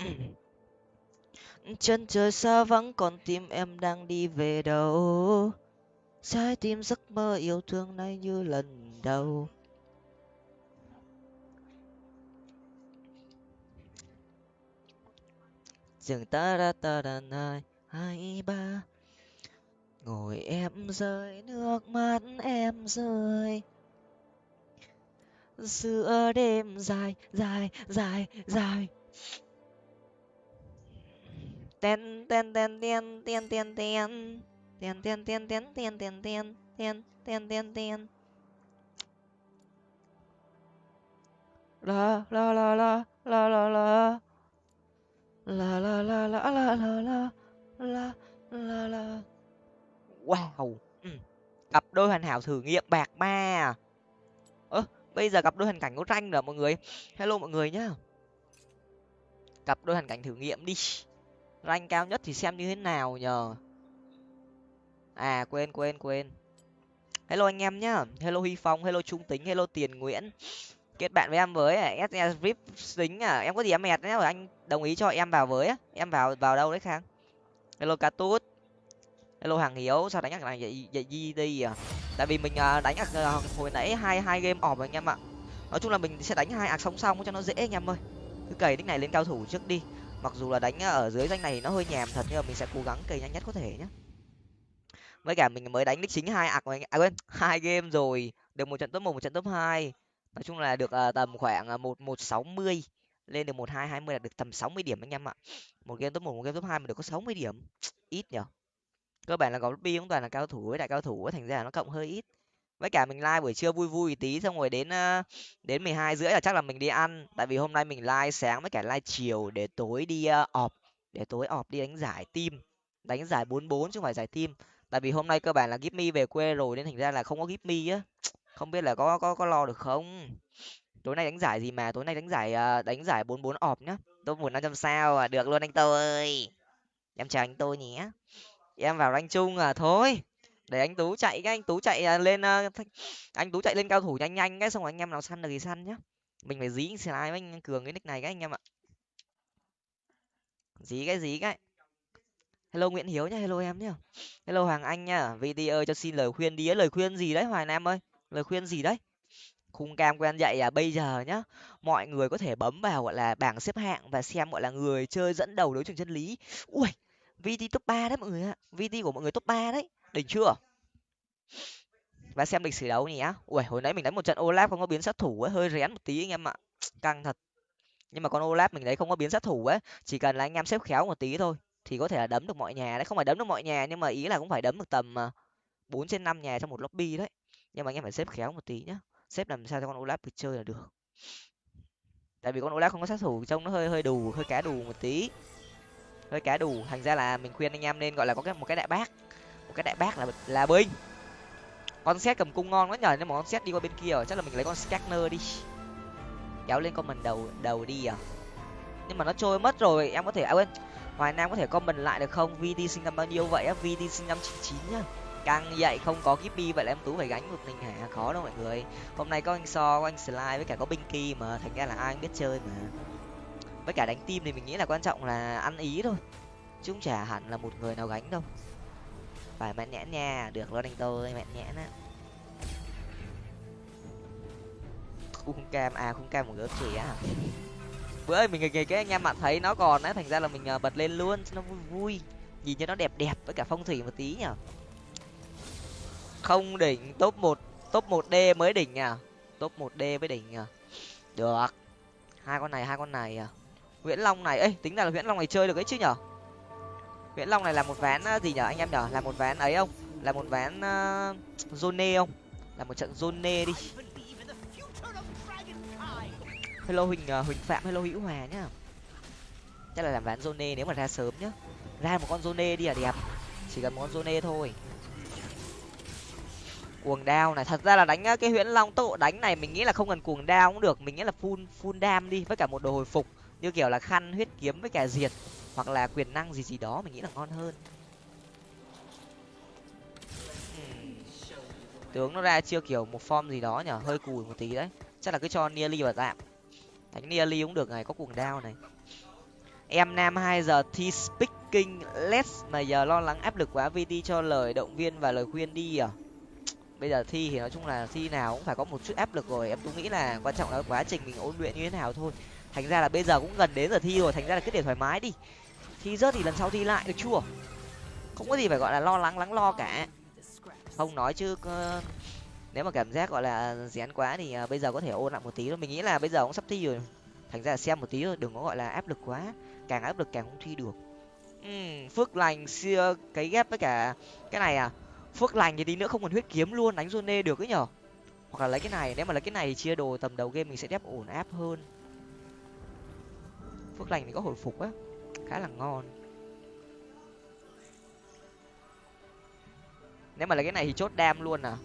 Ừ. Ừ. chân trời xa vắng, còn tim em đang đi về đâu? Trái tim giấc mơ yêu thương nay như lần đầu. Dừng ta ra ta đàn hai hai ba. Ngồi em rơi, nước mắt em rơi. Giữa đêm dài dài dài dài ten ten ten ten ten ten ten ten ten ten ten ten ten ten ten ten ten ten la la la la la la la la la la la la la la la la la wow cặp đôi hoàn hảo thử nghiệm bạc ma ơ bây giờ cặp đôi hoàn cảnh có tranh rồi mọi người hello mọi người nhá cặp đôi hoàn cảnh thử nghiệm đi rank cao nhất thì xem như thế nào nhờ? À quên quên quên. Hello anh em nhá. Hello huy phong hello trung tính hello tiền nguyễn. Kết bạn với em với à, ss vip tính à. Em có gì em mệt nhá anh đồng ý cho em vào với em vào vào đâu đấy khang? Hello cá tút. Hello hàng hiếu sao đánh này vậy vậy gì đi à? Tại vì mình à, đánh à, hồi nãy hai hai game ỏm anh em ạ. Nói chung là mình sẽ đánh hai ạc song song cho nó dễ anh em ơi. Cứ cày đích này lên cao thủ trước đi mặc dù là đánh à, ở dưới danh này nó hơi nhèm thật nhưng mà mình sẽ cố gắng cày nhanh nhất có thể nhé với cả mình mới đánh đích chính hai ạc à quên hai game rồi. Được một trận top một một trận top hai. Nói chung là được uh, tầm khoảng à, một một sáu mươi lên được một hai hai mươi là được tầm sáu mươi điểm anh em ạ. Một game top một một game top hai mà được có sáu mươi điểm ít nhở? Cơ bản là có bi cũng toàn là cao thủ với đại cao thủ thành ra là nó cộng hơi ít với cả mình like buổi trưa vui vui tí, xong rồi đến đến mười hai rưỡi là chắc là mình đi ăn. Tại vì hôm nay mình like sáng với cả like chiều để tối đi ọp để tối ọp đi đánh giải team. Đánh giải bốn bốn chứ không phải giải team. Tại vì hôm nay cơ bản là give me về quê rồi nên thành ra là không có give me á. Không biết là có có có lo được không? Tối nay đánh giải gì mà? Tối nay đánh giải ờ, đánh giải bốn bốn ọp nhá. Tôi muốn năm trăm sao à? Được luôn anh tôi. Ơi em chào anh tôi nhé. Em vào rank chung à? Thôi để anh tú chạy cái, anh tú chạy à, lên à, anh tú chạy lên cao thủ nhanh nhanh cái, xong rồi anh em nào săn được thì săn nhá. Mình phải dí slide với anh cường cái nick này cái anh em ạ. Dí cái dí cái. Hello nguyễn hiếu nhá, hello em nhá. Hello hoàng anh nhá. Video cho xin lời khuyên đi lời khuyên gì đấy hoài nam ơi? Lời khuyên gì đấy? Khung cam quen dạy à bây giờ nhá. Mọi người có thể bấm vào, gọi là, bảng xếp hạng và xem, gọi là, người chơi dẫn đầu đấu trường chân lý. Ui vt top ba đấy mọi người ạ. vt của mọi người top ba đấy đỉnh chưa? Và xem lịch sử đấu nhé ui hồi nãy mình đánh một trận olaf không có biến sát thủ ấy, hơi rén một tí anh em ạ. Căng thật. Nhưng mà con olaf mình đấy không có biến sát thủ ấy, chỉ cần là anh em xếp khéo một tí thôi thì có thể là đấm được mọi nhà đấy. Không phải đấm được mọi nhà nhưng mà ý là cũng phải đấm được tầm à, bốn trên năm nhà trong một lobby đấy. Nhưng mà anh em phải xếp khéo một tí nhá. Xếp làm sao cho con olaf được chơi là được. Tại vì con olaf không có sát thủ, trông nó hơi hơi đù, hơi cá đù một tí. Hơi cá đù. Thành ra là mình khuyên anh em nên gọi là có cái, một cái đại bác một cái đại bác là là binh. Con xét cầm cung ngon quá nhờ nhưng mà con xét đi qua bên kia rồi, chắc là mình lấy con scanner đi. Kéo lên con mình đầu đầu đi à. Nhưng mà nó trôi mất rồi, em có thể à quên. Hoài nam có thể comment lại được không? Vd sinh năm bao nhiêu vậy á? Vd sinh năm chín chín nhá. Căng vậy, không có kippy vậy là em tú phải gánh một mình hả? Khó đâu mọi người. Hôm nay có anh so, có anh slide với cả có binky mà. Thành ra là ai cũng biết chơi mà. Với cả đánh team thì mình nghĩ là quan trọng là ăn ý thôi. Chứ không chả hẳn là một người nào gánh đâu phải mạnh nhẽn nha. Được luôn anh tôi mạnh nhẽn á khung cam à khung cam một gớp chỉ à bữa ơi, mình nghề cái anh em bạn thấy nó còn á, thành ra là mình ờ, bật lên luôn cho nó vui vui. Nhìn cho nó đẹp đẹp với cả phong thủy một tí nhở. Không đỉnh, top một top một d mới đỉnh à? Top một d mới đỉnh à? Được. Hai con này, hai con này à? Nguyễn long này ấy tính ra là nguyễn long này chơi được ấy chứ nhở? Nguyễn long này là một ván ờ, gì nhở anh em nhở? Là một ván ấy không? Là một ván uh, zone không? Là một trận zone đi. Hello huỳnh uh, huỳnh phạm hello hữu hòa nhá. Chắc là làm ván zone nếu mà ra sớm nhá. Ra một con zone đi là đẹp. Chỉ cần một con zone thôi. Cuồng đao này thật ra là đánh cái huyễn long tốc độ đánh này mình nghĩ là không cần cuồng đao cũng được. Mình nghĩ là full full đam đi với cả một đồ hồi phục. Như kiểu là khăn huyết kiếm với cả diệt hoặc là quyền năng gì gì đó mình nghĩ là ngon hơn. Tướng nó ra chưa kiểu một form gì đó nhở hơi cùi một tí đấy. Chắc là cứ cho nearly vào tạm đánh nearly cũng được này có cuồng đao này. Em nam hai giờ thi speaking less mà giờ lo lắng áp lực quá vt cho lời động viên và lời khuyên đi à? Bây giờ thi thì nói chung là thi nào cũng phải có một chút áp lực rồi. Em tôi nghĩ là quan trọng là quá trình mình ôn luyện như thế nào thôi. Thành ra là bây giờ cũng gần đến giờ thi rồi thành ra là cứ để thoải mái đi thi rớt thì lần sau thi lại được chưa? Không có gì phải gọi là lo lắng lắng lo cả. Không nói chứ uh, nếu mà cảm giác gọi là rén quá thì uh, bây giờ có thể ôn lại một tí thôi. Mình nghĩ là bây giờ cũng sắp thi rồi. Thành ra là xem một tí thôi đừng có gọi là áp lực quá. Càng áp lực càng không thi được. Uhm, phước lành xưa cái ghép với cả cái này à? Phước lành thì tí nữa không còn huyết kiếm luôn đánh zone được ấy nhở? Hoặc là lấy cái này nếu mà lấy cái này thì chia đồ tầm đầu game mình sẽ đép ổn áp hơn. Phước lành thì có hồi phục á khá là ngon. Nếu mà lấy cái này thì chốt đam luôn à?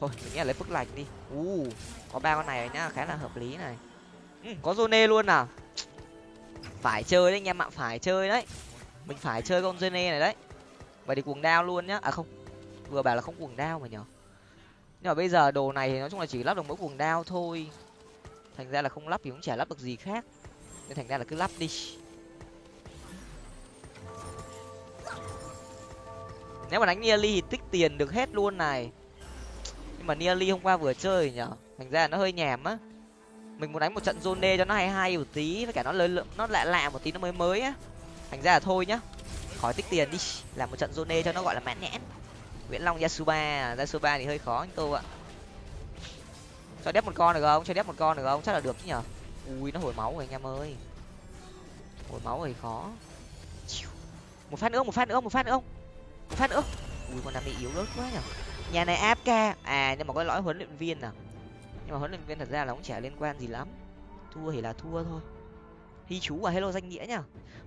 Thôi mình nghĩ là lấy phước lạch đi. U uh, có ba con này rồi nhá khá là hợp lý này. Ừ, có zone luôn à? Phải chơi đấy anh em ạ phải chơi đấy. Mình phải chơi con zone này đấy. Vậy thì cuồng đao luôn nhá. À không vừa bảo là không cuồng đao mà nhở? Nhưng mà bây giờ đồ này thì nói chung là chỉ lắp được mỗi cuồng đao thôi. Thành ra là không lắp thì cũng chả lắp được gì khác. Nên thành ra là cứ lắp đi. Nếu mà đánh nearly thì tích tiền được hết luôn này. Nhưng mà nearly hôm qua vừa chơi nhở? Thành ra nó hơi nhèm á. Mình muốn đánh một trận zone cho nó hay hay một tí, với cả nó lớn nó lạ lạ một tí nó mới mới á. Thành ra là thôi nhá. Khỏi tích tiền đi, làm một trận zone cho nó gọi là mãn nhãn. Nguyễn long yasuba yasuba thì hơi khó anh tô ạ. Cho đép một con được không? Cho đép một con được không? Chắc là được chứ nhở? Ui, nó hồi máu rồi anh em ơi. Hồi máu rồi khó. Một phát nữa, một phát nữa, một phát nữa. không phát nữa ui, con đam bị yếu ớt quá nhở. Nhà này áp ca à nhưng mà có lõi huấn luyện viên à? Nhưng mà huấn luyện viên thật ra là cũng chả liên quan gì lắm. Thua thì là thua thôi. Thi chú à hello danh nghĩa nhá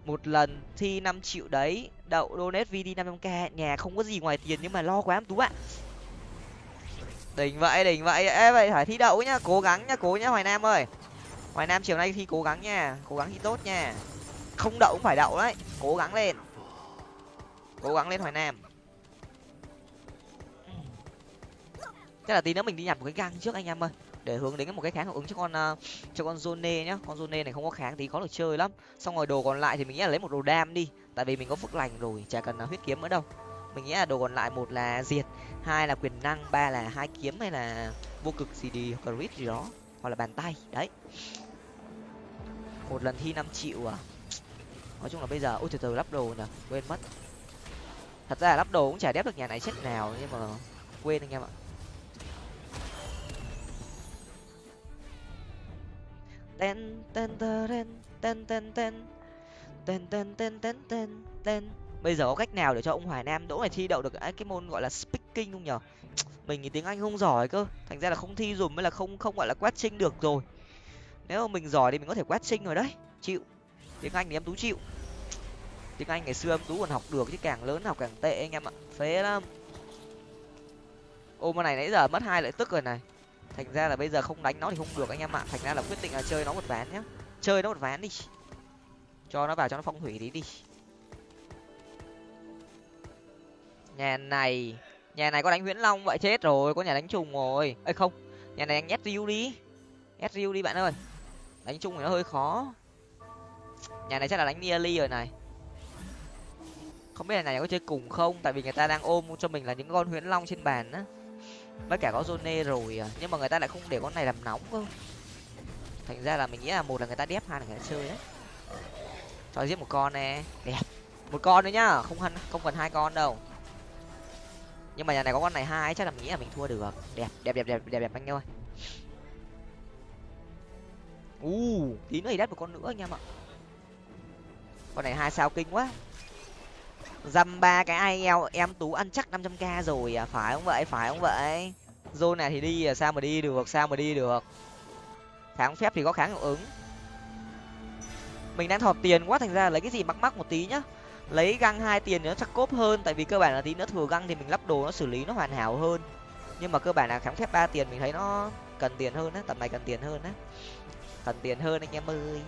một lần thi năm triệu đấy, đậu donate vd năm trăm k. Nhà không có gì ngoài tiền nhưng mà lo quá em tú ạ. Đỉnh vậy đỉnh vậy. Ê, vậy phải thi đậu nhá. Cố gắng nhá, cố nhá, hoài nam ơi. Hoài nam chiều nay thi cố gắng nha. Cố gắng thi tốt nha. Không đậu cũng phải đậu đấy. Cố gắng lên cố gắng lên hoài nam. Chắc là tí nữa mình đi nhặt một cái găng trước anh em ơi. Để hướng đến một cái kháng hiệu ứng cho con uh, cho con zone nhá. Con zone này không có kháng thì khó được chơi lắm. Xong rồi đồ còn lại thì mình nghĩ là lấy một đồ đam đi. Tại vì mình có phước lành rồi chả cần uh, huyết kiếm nữa đâu. Mình nghĩ là đồ còn lại một là diệt hai là quyền năng ba là hai kiếm hay là vô cực gì đi hoặc là gì đó hoặc là bàn tay. Đấy. Một lần thi năm triệu à. Nói chung là bây giờ ôi từ từ lắp đồ nhở quên mất thật ra là lắp đồ cũng chả đép được nhà này chết nào, nhưng mà quên anh em ạ. Ten ten ten ten ten ten ten ten ten ten ten ten bây giờ có cách nào để cho ông hoài nam đỗ này thi đậu được à, cái môn gọi là speaking không nhở? Mình thì tiếng anh không giỏi cơ. Thành ra là không thi dùm mới là không không gọi là quát trinh được rồi. Nếu mà mình giỏi thì mình có thể quát trinh rồi đấy. Chịu. Tiếng anh thì em tú chịu tiếng anh ngày xưa em tú còn học được chứ càng lớn học càng tệ anh em ạ. Phế lắm. Ôm này nãy giờ mất hai lợi tức rồi này. Thành ra là bây giờ không đánh nó thì không được anh em ạ. Thành ra là quyết định là chơi nó một ván nhá. Chơi nó một ván đi. Cho nó vào cho nó phong thủy tí đi. Nhà này nhà này có đánh nguyễn long vậy chết rồi, có nhà đánh trùng rồi. Ấy không, nhà này anh nhét riu đi. Ép riu đi bạn ơi. Đánh chung thì nó hơi khó. Nhà này chắc là đánh nearly rồi này không biết là này có chơi cùng không? Tại vì người ta đang ôm cho mình là những con huyễn long trên bàn á. Với cả có zone rồi à. Nhưng mà người ta lại không để con này làm nóng cơ. Thành ra là mình nghĩ là một là người ta đép hai là người ta chơi đấy. Cho giết một con nè. Đẹp. Một con nữa nhá. Không hân không cần hai con đâu. Nhưng mà nhà này có con này hai chắc là mình nghĩ là mình thua được. Đẹp đẹp đẹp đẹp đẹp đẹp anh ơi. U uh, tí nữa thì đắt một con nữa anh em ạ. Con này hai sao kinh quá dăm ba cái ai eo em tú ăn chắc năm trăm k rồi à phải không vậy? Phải không vậy? Zone này thì đi à sao mà đi được, sao mà đi được? Kháng phép thì có kháng hiệu ứng. Mình đang thọt tiền quá, thành ra lấy cái gì mắc mắc một tí nhá. Lấy găng hai tiền nó chắc cốp hơn, tại vì cơ bản là tí nữa thừa găng thì mình lắp đồ nó xử lý nó hoàn hảo hơn. Nhưng mà cơ bản là kháng phép ba tiền mình thấy nó cần tiền hơn á, tầm này cần tiền hơn á. Cần tiền hơn anh em ơi.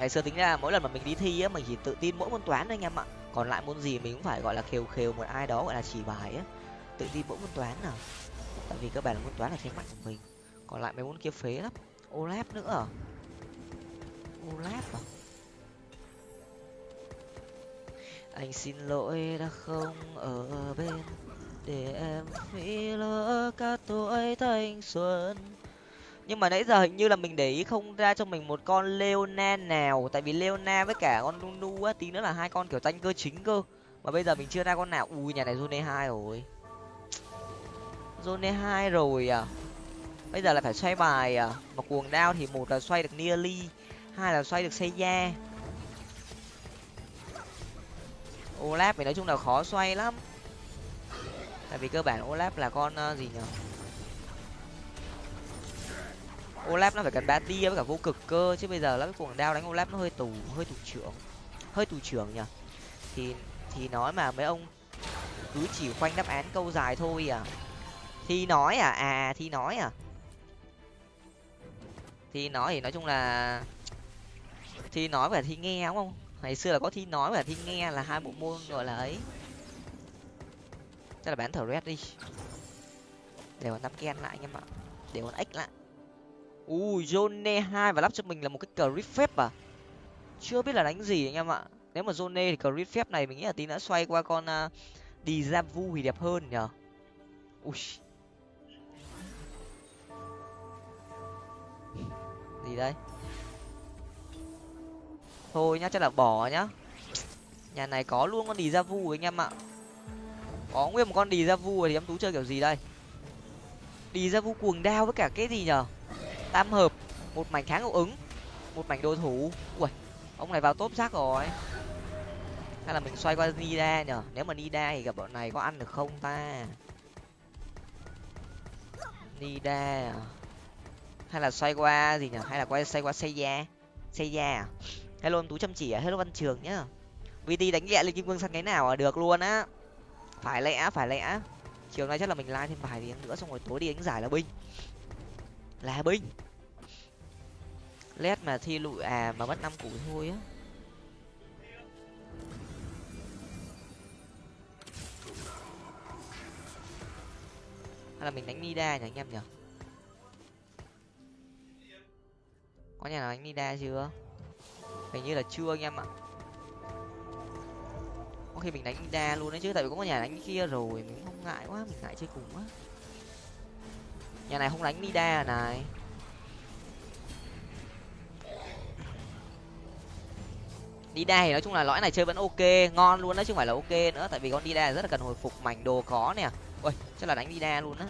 Ngày xưa tính ra mỗi lần mà mình đi thi á, mình chỉ tự tin mỗi môn toán thôi anh em ạ. Còn lại môn gì mình cũng phải gọi là khều khều một ai đó, gọi là chỉ bài á. Tự tin mỗi môn toán nào. Tại vì các bạn là môn toán là thế mạnh của mình. Còn lại mấy môn kia phế lắm. Olap nữa à? olap à? Anh xin lỗi đã không ở bên, để em phí lỡ cả tuổi thanh xuân nhưng mà nãy giờ hình như là mình để ý không ra cho mình một con leona nào. Tại vì leona với cả con Lunu á tí nữa là hai con kiểu tanh cơ chính cơ. Mà bây giờ mình chưa ra con nào. Ui nhà này zone hai rồi. Zone hai rồi à? Bây giờ là phải xoay bài à? Mà cuồng đao thì một là xoay được nearly hai là xoay được xây da olap thì nói chung là khó xoay lắm. Tại vì cơ bản Olap là con uh, gì nhở? Olaf nó phải cần bát với cả vô cực cơ, chứ bây giờ lắp cái cuồng đao đánh olaf nó hơi tù hơi tù trưởng, hơi tù trưởng nhở thì thì nói mà mấy ông cứ chỉ khoanh đáp án câu dài thôi à? Thi nói à? À, à thi nói à? Thì nói thì nói chung là thì nói và thi nghe đúng không? Ngày xưa là có thi nói và thi nghe là hai bộ môn gọi là ấy. Chắc là bán thở red đi. Để còn năm ken lại anh em ạ. Để còn ếch lại ui zone hai và lắp cho mình là một cái cờ phép à? Chưa biết là đánh gì anh em ạ. Nếu mà zone thì cờ phép này mình nghĩ là tí nữa xoay qua con à, uh, đi ra vu thì đẹp hơn nhở ui. Gì đây? Thôi nhá chắc là bỏ nhá. Nhà này có luôn con đi ra vu anh em ạ. Có nguyên một con đi ra vu thì em tú chơi kiểu gì đây? Đi ra vu cuồng đao với cả cái gì nhở tam hợp, một mảnh kháng hiệu ứng, một mảnh đồ thủ. Ui, ông này vào top rác rồi. Hay là mình xoay qua nida nhở? Nếu mà nida thì gặp bọn này có ăn được không ta? Nida à? hay là xoay qua gì nhở? Hay là quay xoay qua xây da xây da à? Hello em tú chăm chỉ à? Hello văn trường nhá vt đánh nhẹ lên kim cương săn cái nào à? Được luôn á. Phải lẽ phải lẽ. Chiều nay chắc là mình like thêm vài tiếng nữa, xong rồi tối đi đánh giải là binh là binh led mà thi lụi à mà mất năm củ thôi á. Hay là mình đánh nida nhỉ anh em nhỉ? Có nhà nào đánh nida chưa? Hình như là chưa anh em ạ. Có khi mình đánh nida luôn đấy chứ, tại vì có nhà đánh kia rồi, mình không ngại quá, mình ngại chơi cùng quá nhà này không đánh nida à, này. Nida thì nói chung là lõi này chơi vẫn ok, ngon luôn đó chứ không phải là ok nữa, tại vì con Nida rất là cần hồi phục mảnh đồ có nè. Ôi, chắc là đánh Nida luôn á.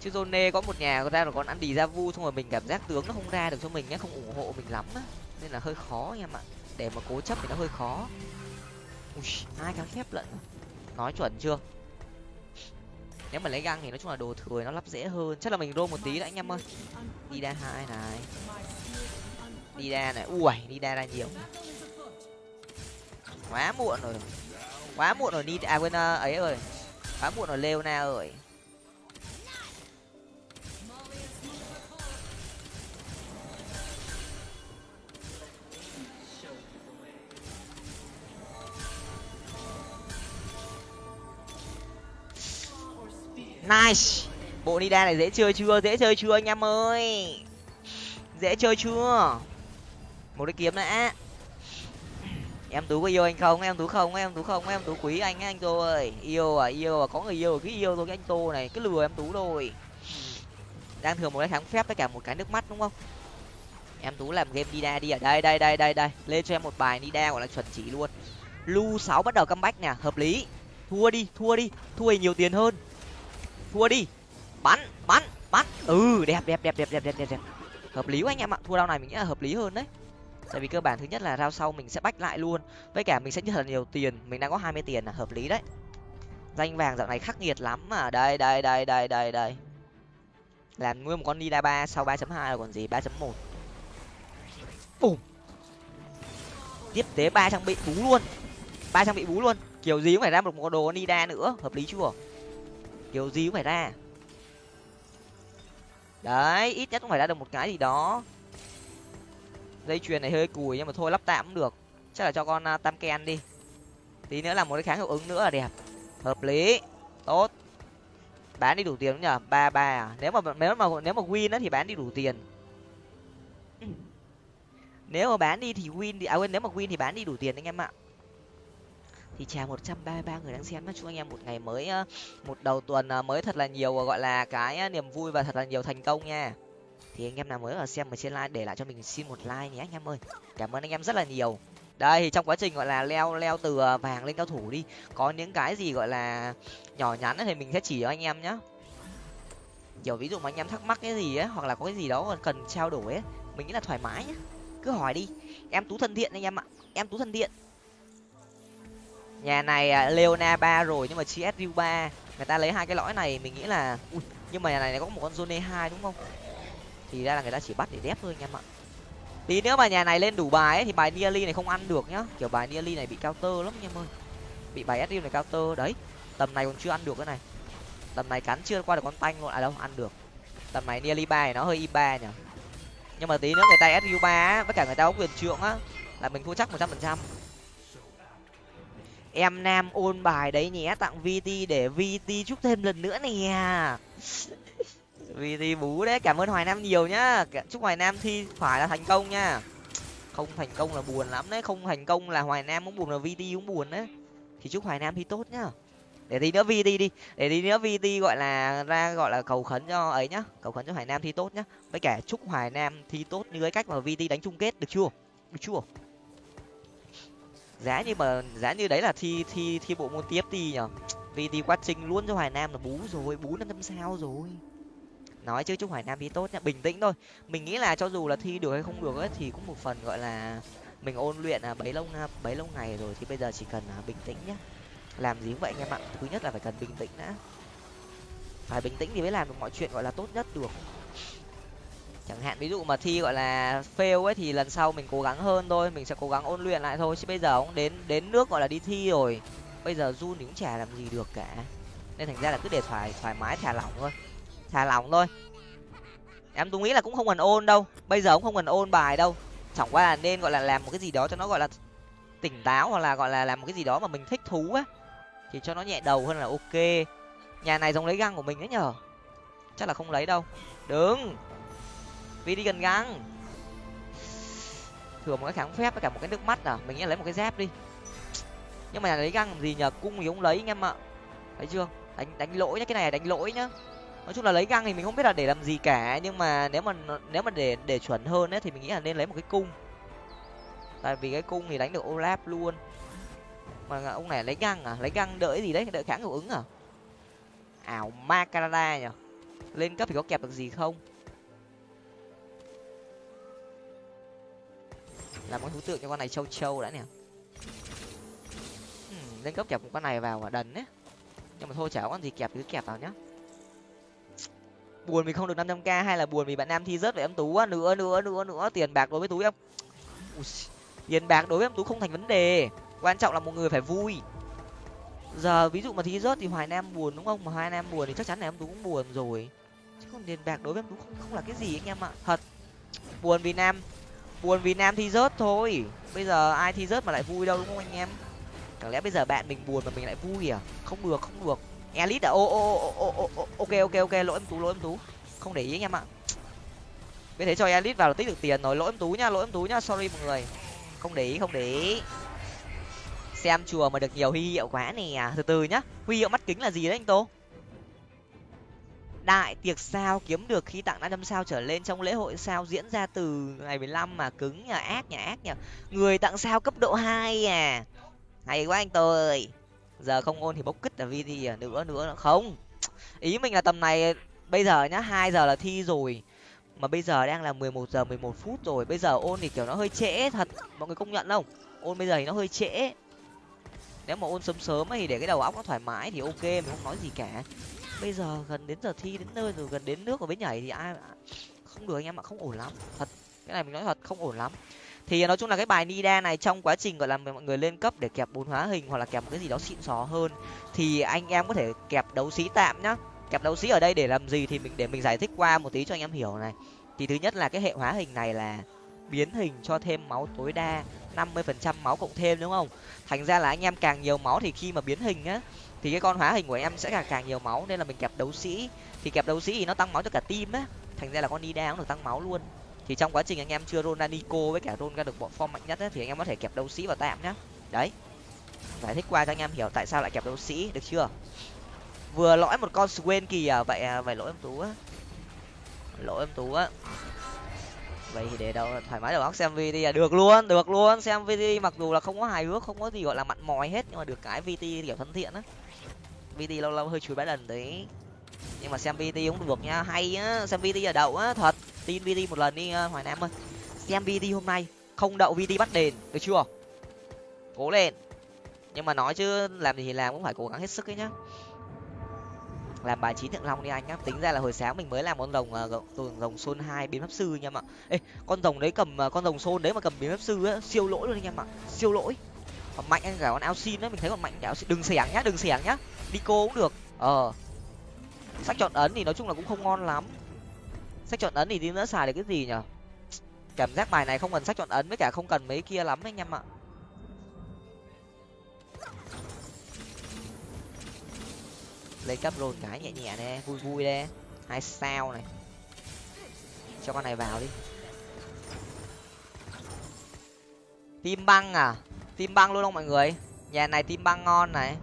Chứ Zone có một nhà ra là con ăn đi ra vu, xong rồi mình cảm giác tướng nó không ra được cho mình nhé không ủng hộ mình lắm á. Nên là hơi khó em ạ. Để mà cố chấp thì nó hơi khó. Ui hai cái thép lận? Nói chuẩn chưa? Nếu mà lấy găng thì nói chung là đồ thừa nó lắp dễ hơn. Chắc là mình rô một tí đã, anh em ơi. Đi đa hai này. Đi đa này. Ui đi đa ra nhiều. Quá muộn rồi. Quá muộn rồi, đi à quên ờ, ấy ơi quá muộn rồi, leona ơi. Nice. Bộ nida này dễ chơi chưa? Dễ chơi chưa anh em ơi? Dễ chơi chưa? Một cái kiếm đã. Em tú có yêu anh không? Em tú không? Em tú không? Em tú quý anh anh tô ơi yêu à yêu à. Có người yêu cứ yêu thôi, cái anh tô này. Cứ lừa em tú rồi đang thừa một cái kháng phép với cả một cái nước mắt, đúng không? Em tú làm game nida đi ở đây đây đây đây đây. Lên cho em một bài nida gọi là chuẩn chỉ luôn. Lu sáu bắt đầu comeback nè. Hợp lý. Thua đi thua đi. Thua nhiều tiền hơn thua đi. Bắn bắn bắn. Ừ đẹp đẹp đẹp đẹp đẹp đẹp đẹp đẹp. Hợp lý quá anh em ạ. Thua đau này mình nghĩ là hợp lý hơn đấy. Tại vì cơ bản thứ nhất là rao sau mình sẽ bách lại luôn. Với cả mình sẽ nhận nhiều tiền. Mình đang có hai mươi tiền là hợp lý đấy. Danh vàng dạo này khắc nghiệt lắm mà. Đây đây đây đây đây đây. Làm nguyên một con nida ba sau ba chấm hai là còn gì? ba chấm một. Bùm. Tiếp tế ba trang bị bú luôn. Ba trang bị bú luôn. Kiểu gì cũng phải ra một con đồ nida nữa. Hợp lý chưa? Kiểu gì cũng phải ra. Đấy ít nhất cũng phải ra được một cái gì đó. Dây chuyền này hơi cùi nhưng mà thôi lắp tạm cũng được. Chắc là cho con uh, tam ken đi. Tí nữa là một cái kháng hiệu ứng nữa là đẹp. Hợp lý. Tốt. Bán đi đủ tiền nhở ba ba à? Nếu mà nếu mà nếu mà win á thì bán đi đủ tiền. Nếu mà bán đi thì win thì à quên nếu mà win thì bán đi đủ tiền anh em ạ thì chào một trăm ba mươi ba người đang xem chúc anh em một ngày mới một đầu tuần ờ, mới thật là nhiều ờ, gọi là, cái niềm vui và thật là nhiều thành công nha. Thì anh em nào mới ở xem ở trên like để lại cho mình xin một like nhé anh em ơi. Cảm ơn anh em rất là nhiều. Đây, thì trong quá trình, gọi là, leo leo từ ờ, vàng lên cao thủ đi, có những cái gì, gọi là, nhỏ nhắn thì mình sẽ chỉ cho anh em nhé kiểu ví dụ mà anh em thắc mắc cái gì ấy, hoặc là có cái gì đó cần trao đổi ấy, mình nghĩ là thoải mái nhá. Cứ hỏi đi. Em tú thân thiện anh em ạ. Em tú thân thiện nhà này à, leona ba rồi, nhưng mà chi ba. Người ta lấy hai cái lõi này, mình nghĩ là, ui, nhưng mà nhà này có một con zone hai đúng không? Thì ra là người ta chỉ bắt để đép thôi anh em ạ. Tí nữa mà nhà này lên đủ bài ấy, thì bài nearly này không ăn được nhá. Kiểu bài nearly này bị cao tơ lắm anh em ơi. Bị bài sriu này cao tơ đấy. Tầm này còn chưa ăn được cái này. Tầm này cắn chưa qua được con tanh luôn à đâu, ăn được. Tầm này nearly ba nó hơi i ba nhỉ. Nhưng mà tí nữa người ta sriu ba với cả người ta có quyền trượng á, là mình thua chắc một trăm phần trăm em nam ôn bài đấy nhé, tặng vt để vt chúc thêm lần nữa nè. Vt bú đấy, cảm ơn hoài nam nhiều nhá. Chúc hoài nam thi phải là thành công nha. Không thành công là buồn lắm đấy, không thành công là hoài nam cũng buồn là vt cũng buồn đấy. Thì chúc hoài nam thi tốt nhá. Để tí nữa vt đi, để tí nữa vt gọi là ra gọi là cầu khấn cho ấy nhá. Cầu khấn cho hoài nam thi tốt nhá. Với cả chúc hoài nam thi tốt như cái cách mà vt đánh chung kết, được chưa? Được chưa? Giá như mà giá như đấy là thi thi thi bộ môn tiếp đi nhở vì thì quá trình luôn cho hoài nam là bú rồi bú năm trăm sao rồi. Nói chứ chúc hoài nam thi tốt nhá bình tĩnh thôi. Mình nghĩ là cho dù là thi được hay không được ấy thì cũng một phần gọi là mình ôn luyện à bấy lâu bấy lâu ngày rồi thì bây giờ chỉ cần à, bình tĩnh nhá. Làm gì cũng vậy anh em ạ thứ nhất là phải cần bình tĩnh đã. Phải bình tĩnh thì mới làm được mọi chuyện gọi là tốt nhất được chẳng hạn, ví dụ mà thi, gọi là, fail ấy, thì lần sau mình cố gắng hơn thôi, mình sẽ cố gắng ôn luyện lại thôi. Chứ bây giờ cũng đến đến nước, gọi là, đi thi rồi. Bây giờ run thì cũng chả làm gì được cả. Nên thành ra là cứ để thoải thoải mái, thả lỏng thôi. Thả lỏng thôi. Em tôi nghĩ là cũng không cần ôn đâu. Bây giờ cũng không cần ôn bài đâu. Chẳng qua là nên, gọi là, làm một cái gì đó cho nó, gọi là, tỉnh táo, hoặc là, gọi là, làm một cái gì đó mà mình thích thú á. Thì cho nó nhẹ đầu hơn là ok. Nhà này giống lấy găng của mình đấy nhở? Chắc là không lấy đâu. Đứng vì đi gần găng thừa một cái kháng phép với cả một cái nước mắt à? Mình nghĩ lấy một cái dép đi. Nhưng mà lấy găng gì nhờ? Cung thì không lấy anh em ạ. Thấy chưa? Đánh đánh lỗi nhá, cái này là đánh lỗi nhá. Nói chung là lấy găng thì mình không biết là để làm gì cả, nhưng mà nếu mà nếu mà để để chuẩn hơn ấy thì mình nghĩ là nên lấy một cái cung. Tại vì cái cung thì đánh được olaf luôn. Mà ông này lấy găng à? Lấy găng đợi gì đấy? Đợi kháng hiệu ứng à? Ảo ma canada nhở lên cấp thì có kẹp được gì không? Làm cái thú tượng cho con này châu châu đã nè. Hmm, lên cấp kẹp một con này vào và đần đấy nhưng mà thôi, chả có con gì kẹp cứ kẹp vào nhá. Buồn vì không được năm trăm k hay là buồn vì bạn nam thi rớt về em tú á? Nữa nữa nữa nữa, tiền bạc đối với tú em tiền bạc đối với em tú không thành vấn đề. Quan trọng là một người phải vui. Giờ ví dụ mà thi rớt thì hoài nam buồn đúng không? Mà hoài nam buồn thì chắc chắn là em tú cũng buồn rồi. Chứ không tiền bạc đối với em tú không không là cái gì anh em ạ. Thật. Buồn vì nam buồn vì nam thi rớt thôi. Bây giờ ai thi rớt mà lại vui đâu, đúng không anh em? Chẳng lẽ bây giờ bạn mình buồn mà mình lại vui à? Không được không được. Elite à? Ô ô ô ô ô ok ok ok, lỗi em tú, lỗi em tú. Không để ý anh em ạ. Biết thế cho elite vào là tích được tiền rồi. Lỗi em tú nhá, lỗi em tú nhá. Sorry mọi người. Không để ý, không để ý. Xem chùa mà được nhiều huy hiệu quá nè. Từ từ nhá. Huy hiệu mắt kính là gì đấy anh tô? Đại tiệc sao, kiếm được khi tặng năm sao trở lên trong lễ hội sao diễn ra từ ngày mười lăm mà cứng nhà ác nhà ác nhỉ người tặng sao cấp độ hai à. Hay quá anh tôi giờ không ôn thì bốc kích là vì à nữa nữa không. Ý mình là tầm này, bây giờ nhá, hai giờ là thi rồi. Mà bây giờ đang là mười một giờ mười một phút rồi, bây giờ ôn thì kiểu nó hơi trễ thật, mọi người công nhận không? Ôn bây giờ thì nó hơi trễ. Nếu mà ôn sớm sớm thì để cái đầu óc nó thoải mái thì ok, mình không nói gì cả bây giờ gần đến giờ thi, đến nơi rồi, gần đến nước rồi bên nhảy thì ai không được anh em ạ, không ổn lắm. Thật, cái này mình nói thật, không ổn lắm. Thì nói chung là cái bài nida này trong quá trình gọi là mọi người lên cấp để kẹp bốn hóa hình hoặc là kẹp một cái gì đó xịn xò hơn, thì anh em có thể kẹp đấu sĩ tạm nhá. Kẹp đấu sĩ ở đây để làm gì thì mình, để mình giải thích qua một tí cho anh em hiểu này. Thì thứ nhất là cái hệ hóa hình này là biến hình cho thêm máu tối đa, năm mươi phần trăm máu cộng thêm, đúng không? Thành ra là anh em càng nhiều máu thì khi mà biến hình á thì cái con hóa hình của em sẽ càng càng nhiều máu nên là mình kẹp đấu sĩ. Thì kẹp đấu sĩ thì nó tăng máu cho cả team á. Thành ra là con nida cũng được tăng máu luôn. Thì trong quá trình anh em chưa roll ra nico với cả roll ra được bộ form mạnh nhất ấy, thì anh em có thể kẹp đấu sĩ vào tạm nhá. Đấy. Giải thích qua cho anh em hiểu tại sao lại kẹp đấu sĩ được chưa? Vừa lõi một con swain kìa vậy à, vậy lỗi em tú á. Lỗi em tú á. Vậy thì để đâu thoải mái đầu óc xem vt à. Được luôn được luôn xem vt mặc dù là không có hài hước không có gì gọi là mặn mòi hết nhưng mà được cái vt kiểu thân thiện á vt lâu lâu hơi chùi bãi lần đấy nhưng mà xem vt cũng được nha hay á xem vt ở đậu á thật. Tin vt một lần đi ờ, hoài nam ơi. Xem vt hôm nay không đậu vt bắt đền được chưa? Cố lên. Nhưng mà nói chứ làm gì thì làm cũng phải cố gắng hết sức ấy nhá. Làm bài trí thượng long đi anh nhá. Tính ra là hồi sáng mình mới làm con rồng uh, rồng xôn hai biến pháp sư nha em ạ. Ê con rồng đấy cầm uh, con rồng xôn đấy mà cầm biến pháp sư á siêu lỗi luôn anh em ạ. Siêu lỗi. Còn mạnh anh cả con ao xin đấy mình thấy còn mạnh cả ao xin. Đừng xẻng nhá đừng xẻng nhá đi cô cũng được. Ờ. Sách chọn ấn thì nói chung là cũng không ngon lắm. Sách chọn ấn thì đi nữa xài được cái gì nhở? Cảm giác bài này không cần sách chọn ấn với cả không cần mấy kia lắm anh em ạ. Lấy cấp rồi cái nhẹ nhẹ nè, vui vui đê hai sao này. Cho con này vào đi. Tim băng à? Tim băng luôn không mọi người? Nhà này tim băng ngon này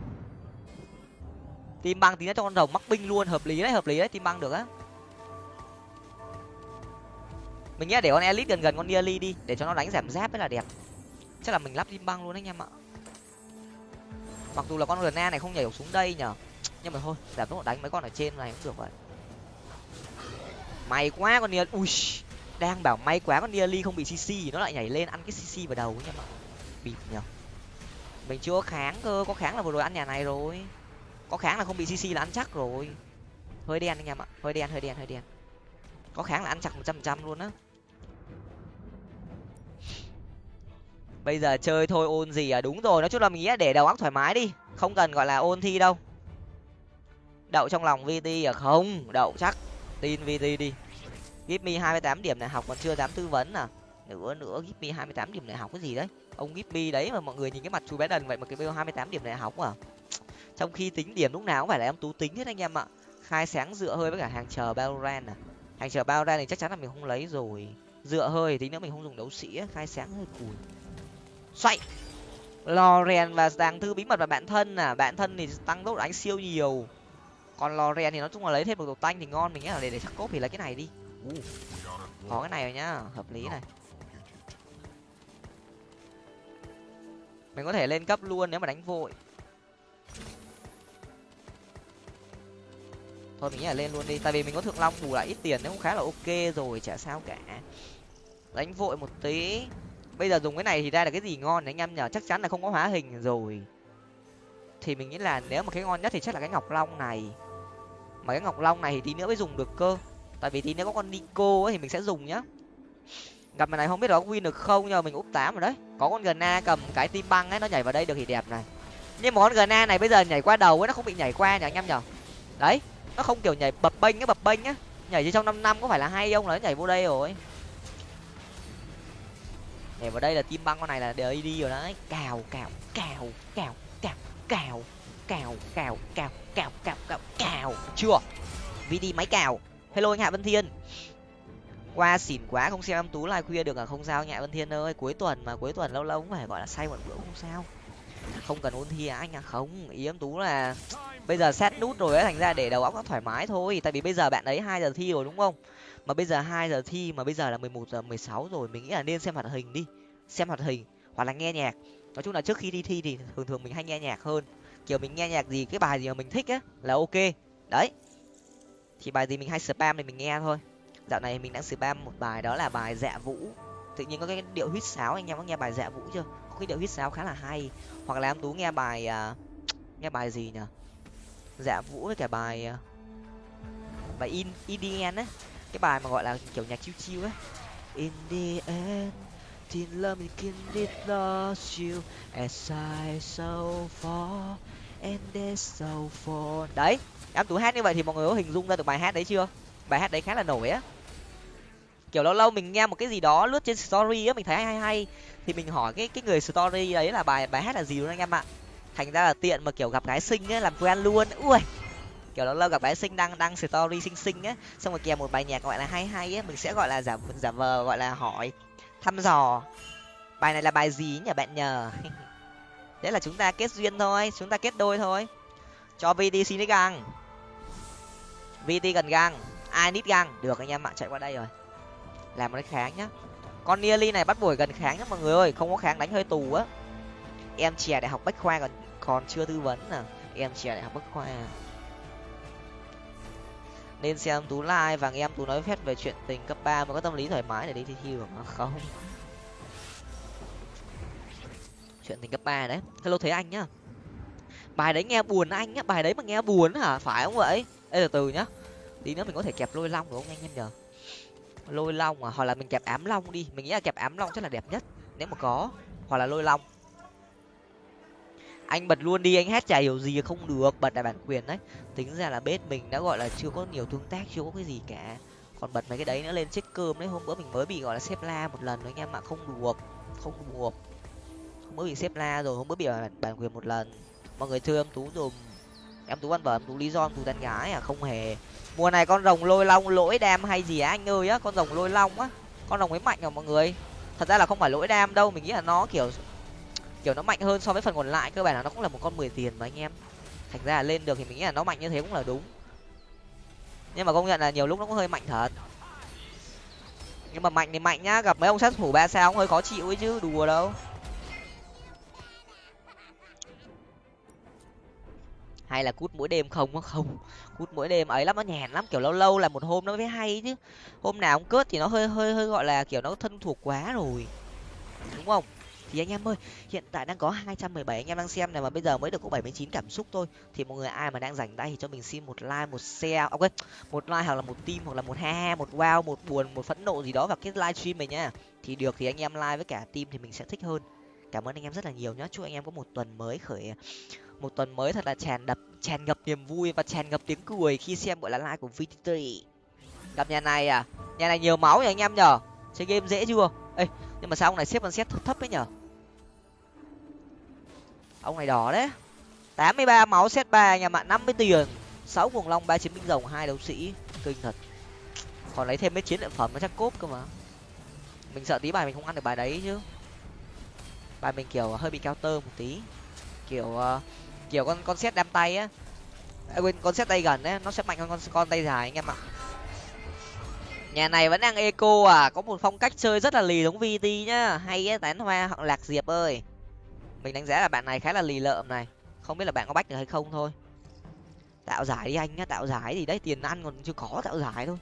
tim băng tí nữa cho con rồng mắc binh luôn, hợp lý đấy, hợp lý đấy tim băng được á. Mình nghĩ để con elite gần gần con nearly đi, để cho nó đánh giảm giáp mới là đẹp. Chắc là mình lắp tim băng luôn đấy anh em ạ. Mặc dù là con rna này không nhảy xuống đây nhở nhưng mà thôi, giảm tốc độ đánh mấy con ở trên này cũng được vậy may quá con nia ui, đang bảo may quá con nia không bị cc nó lại nhảy lên ăn cái cc vào đầu nhá bịp nhở mình chưa kháng cơ, có kháng là vừa rồi ăn nhà này rồi có kháng là không bị cc là ăn chắc rồi. Hơi đen anh em ạ. Hơi đen hơi đen hơi đen. Có kháng là ăn chắc một trăm trăm luôn á. Bây giờ chơi thôi, ôn gì à? Đúng rồi, nói chung là mình nghĩ để đầu óc thoải mái đi. Không cần gọi là ôn thi đâu. Đậu trong lòng vt à? Không, đậu chắc. Tin vt đi. Gip me hai mươi tám điểm này học, còn chưa dám tư vấn à? Nữa nữa gip me hai mươi tám điểm này học cái gì đấy? Ông gip me đấy mà mọi người nhìn cái mặt chú bé đần vậy mà cái bêu hai mươi tám điểm này học à? Trong khi tính điểm lúc nào cũng phải là em tú tính hết anh em ạ. Khai sáng dựa hơi với cả hàng chờ Valorant à. Hàng chờ Valorant thì chắc chắn là mình không lấy rồi. Dựa hơi tí nữa mình không dùng đấu sĩ khai sáng hơi cùi. Xoay! Loren và dàng thư bí mật và bạn thân à. Bạn thân thì tăng tốc đánh siêu nhiều. Còn Loren thì nói chung là lấy thêm một đồ tanh thì ngon mình nghĩ là để để chắc cốt thì lấy cái này đi. Uh, có cái này rồi nhá hợp lý này. Mình có thể lên cấp luôn nếu mà đánh vội. Thôi, mình nghĩ là lên luôn đi. Tại vì mình có thượng long bù lại ít tiền nó cũng khá là ok rồi, chả sao cả. Đánh vội một tí. Bây giờ dùng cái này thì ra là cái gì ngon anh em nhở chắc chắn là không có hóa hình rồi. Thì mình nghĩ là nếu mà cái ngon nhất thì chắc là cái ngọc long này. Mà cái ngọc long này thì tí nữa mới dùng được cơ. Tại vì tí nữa có con nico ấy thì mình sẽ dùng nhá. Gặp này không biết là có win được không, nhưng mà mình úp tám rồi đấy. Có con gna cầm cái tim băng ấy, nó nhảy vào đây được thì đẹp này. Nhưng mà con gna này bây giờ nhảy qua đầu ấy, nó không bị nhảy qua nhỉ anh em nhở đấy nó không kiểu nhảy bập bênh á bập bênh á nhảy như trong năm năm có phải là hay không nó nhảy vô đây rồi nhảy vào đây là tim băng con này là để đi rồi đấy cào cào cào cào cào cào cào cào cào cào cào cào cào chưa vd máy cào hello anh hạ vân thiên qua xỉn quá không xem em tú live khuya được à không sao nhạ vân thiên ơi cuối tuần mà cuối tuần lâu lâu cũng phải gọi là say một bữa không sao không cần ôn thi à anh à? Không, ý em tú là bây giờ xét nút rồi ấy, thành ra để đầu óc nó thoải mái thôi. Tại vì bây giờ bạn ấy hai giờ thi rồi đúng không? Mà bây giờ hai giờ thi, mà bây giờ là mười một giờ mười sáu rồi, mình nghĩ là nên xem hoạt hình đi. Xem hoạt hình hoặc là nghe nhạc. Nói chung là trước khi đi thi thì thường thường mình hay nghe nhạc hơn. Kiểu mình nghe nhạc gì, cái bài gì mà mình thích á là ok. Đấy. Thì bài gì mình hay spam thì mình nghe thôi. Dạo này mình đang spam một bài đó là bài dạ vũ. Tự nhiên có cái điệu huýt sáo, anh em có nghe bài dạ vũ chưa? Cái điệu hít sáo khá là hay. Hoặc là em tú nghe bài uh, nghe bài gì nhở dạ vũ với cả bài uh, bài in edn á cái bài mà gọi là kiểu nhạc chiêu chiêu ấy. In the end Teen love me can it lost you as I so far and they so far. Đấy em tú hát như vậy thì mọi người có hình dung ra được bài hát đấy chưa? Bài hát đấy khá là nổi á. Kiểu lâu lâu mình nghe một cái gì đó lướt trên story á mình thấy hay hay thì mình hỏi cái cái người story đấy là bài bài hát là gì luôn anh em ạ? Thành ra là tiện mà, kiểu, gặp gái xinh ấy, làm quen luôn. Ui, kiểu, lâu lâu gặp gái sinh đăng đăng story xinh xinh á xong rồi kèm một bài nhạc gọi là hay hay á mình sẽ gọi là giả giả vờ, gọi là hỏi, thăm dò. Bài này là bài gì nhỉ, bạn nhờ? Đấy là chúng ta kết duyên thôi, chúng ta kết đôi thôi. Cho vt xin găng vt cần găng ai nít găng được anh em ạ, chạy qua đây rồi. Làm một cái kháng nhá con nearly này bắt buổi gần kháng nhá mọi người ơi, không có kháng đánh hơi tù á. Em trẻ đại học bách khoa còn còn chưa tư vấn nè em trẻ đại học bách khoa. Nên xem tú like và nghe em tú nói phép về chuyện tình cấp ba mà có tâm lý thoải mái để đi thi thi được không. Chuyện tình cấp ba đấy. Hello thấy anh nhá. Bài đấy nghe buồn anh nhá, bài đấy mà nghe buồn hả? Phải không vậy? Ê, từ từ nhá. Tí nữa mình có thể kẹp lôi long được không? Anh em nhờ lôi long à? Hoặc là mình kẹp ám long đi. Mình nghĩ là kẹp ám long chắc là đẹp nhất nếu mà có. Hoặc là lôi long. Anh bật luôn đi anh hát chả hiểu gì không được. Bật đại bản quyền đấy. Tính ra là bếp mình đã gọi là chưa có nhiều tương tác chưa có cái gì cả. Còn bật mấy cái đấy nữa lên chết cơm đấy. Hôm bữa mình mới bị gọi là xếp la một lần đấy anh em ạ không được. Không được. Hôm bữa bị xếp la rồi hôm bữa bị bản, bản quyền một lần. Mọi người thương tú dùm em tú ăn vợ em tú lý do, em tú tán gái à không hề. Mùa này con rồng lôi long, lỗi đam hay gì á, anh ơi á, con rồng lôi long á. Con rồng ấy mạnh à mọi người. Thật ra là không phải lỗi đam đâu, mình nghĩ là nó kiểu kiểu nó mạnh hơn so với phần còn lại, cơ bản là nó cũng là một con mười tiền mà anh em. Thành ra là lên được thì mình nghĩ là nó mạnh như thế cũng là đúng. Nhưng mà công nhận là nhiều lúc nó cũng hơi mạnh thật. Nhưng mà mạnh thì mạnh nhá, gặp mấy ông sát thủ ba sao cũng hơi khó chịu ấy chứ, đùa đâu. Hay là cút mỗi đêm không á? Không. Cút mỗi đêm ấy lắm, nó nhàn lắm. Kiểu lâu lâu là một hôm nó mới hay chứ. Hôm nào cũng cướp thì nó hơi hơi hơi gọi là, kiểu, nó thân thuộc quá rồi. Đúng không? Thì anh em ơi, hiện tại đang có hai trăm mười bảy, anh em đang xem này mà bây giờ mới được có bảy mươi chín cảm xúc thôi. Thì mọi người, ai mà đang rảnh tay thì cho mình xin một like, một share à, ok một like hoặc là một tim hoặc là một ha ha, một wow, một buồn, một phẫn nộ gì đó vào cái livestream này nhá thì được thì anh em like với cả tim thì mình sẽ thích hơn. Cảm ơn anh em rất là nhiều nhá. Chúc anh em có một tuần mới khởi một tuần mới thật là tràn đập tràn ngập niềm vui và tràn ngập tiếng cười khi xem buổi là lai của vtt gặp nhà này à? Nhà này nhiều máu nhỉ anh em nhở chơi game dễ chưa? Ê nhưng mà sao ông này xếp con xét thấp thấp ấy nhở ông này đỏ đấy. Tám mươi ba máu set ba nhà mạng năm mươi tiền. sáu cuồng long ba chiến binh rồng hai đấu sĩ. Kinh thật. Còn lấy thêm mấy chiến lợi phẩm nó chắc cốp cơ mà. Mình sợ tí bài mình không ăn được bài đấy chứ. Bài mình kiểu hơi bị cao tơ một tí. Kiểu uh, kiểu con con xét đam tay á. À, quên con xét tay gần ấy nó sẽ mạnh hơn con con tay dài anh em ạ. Nhà này vẫn đang eco à có một phong cách chơi rất là lì giống vt nhá. Hay á tán hoa hoặc lạc diệp ơi. Mình đánh giá là bạn này khá là lì lợm này. Không biết là bạn có bách được hay không thôi. Tạo giải đi anh nhá tạo giải thì đấy tiền ăn còn chưa có tạo giải thôi.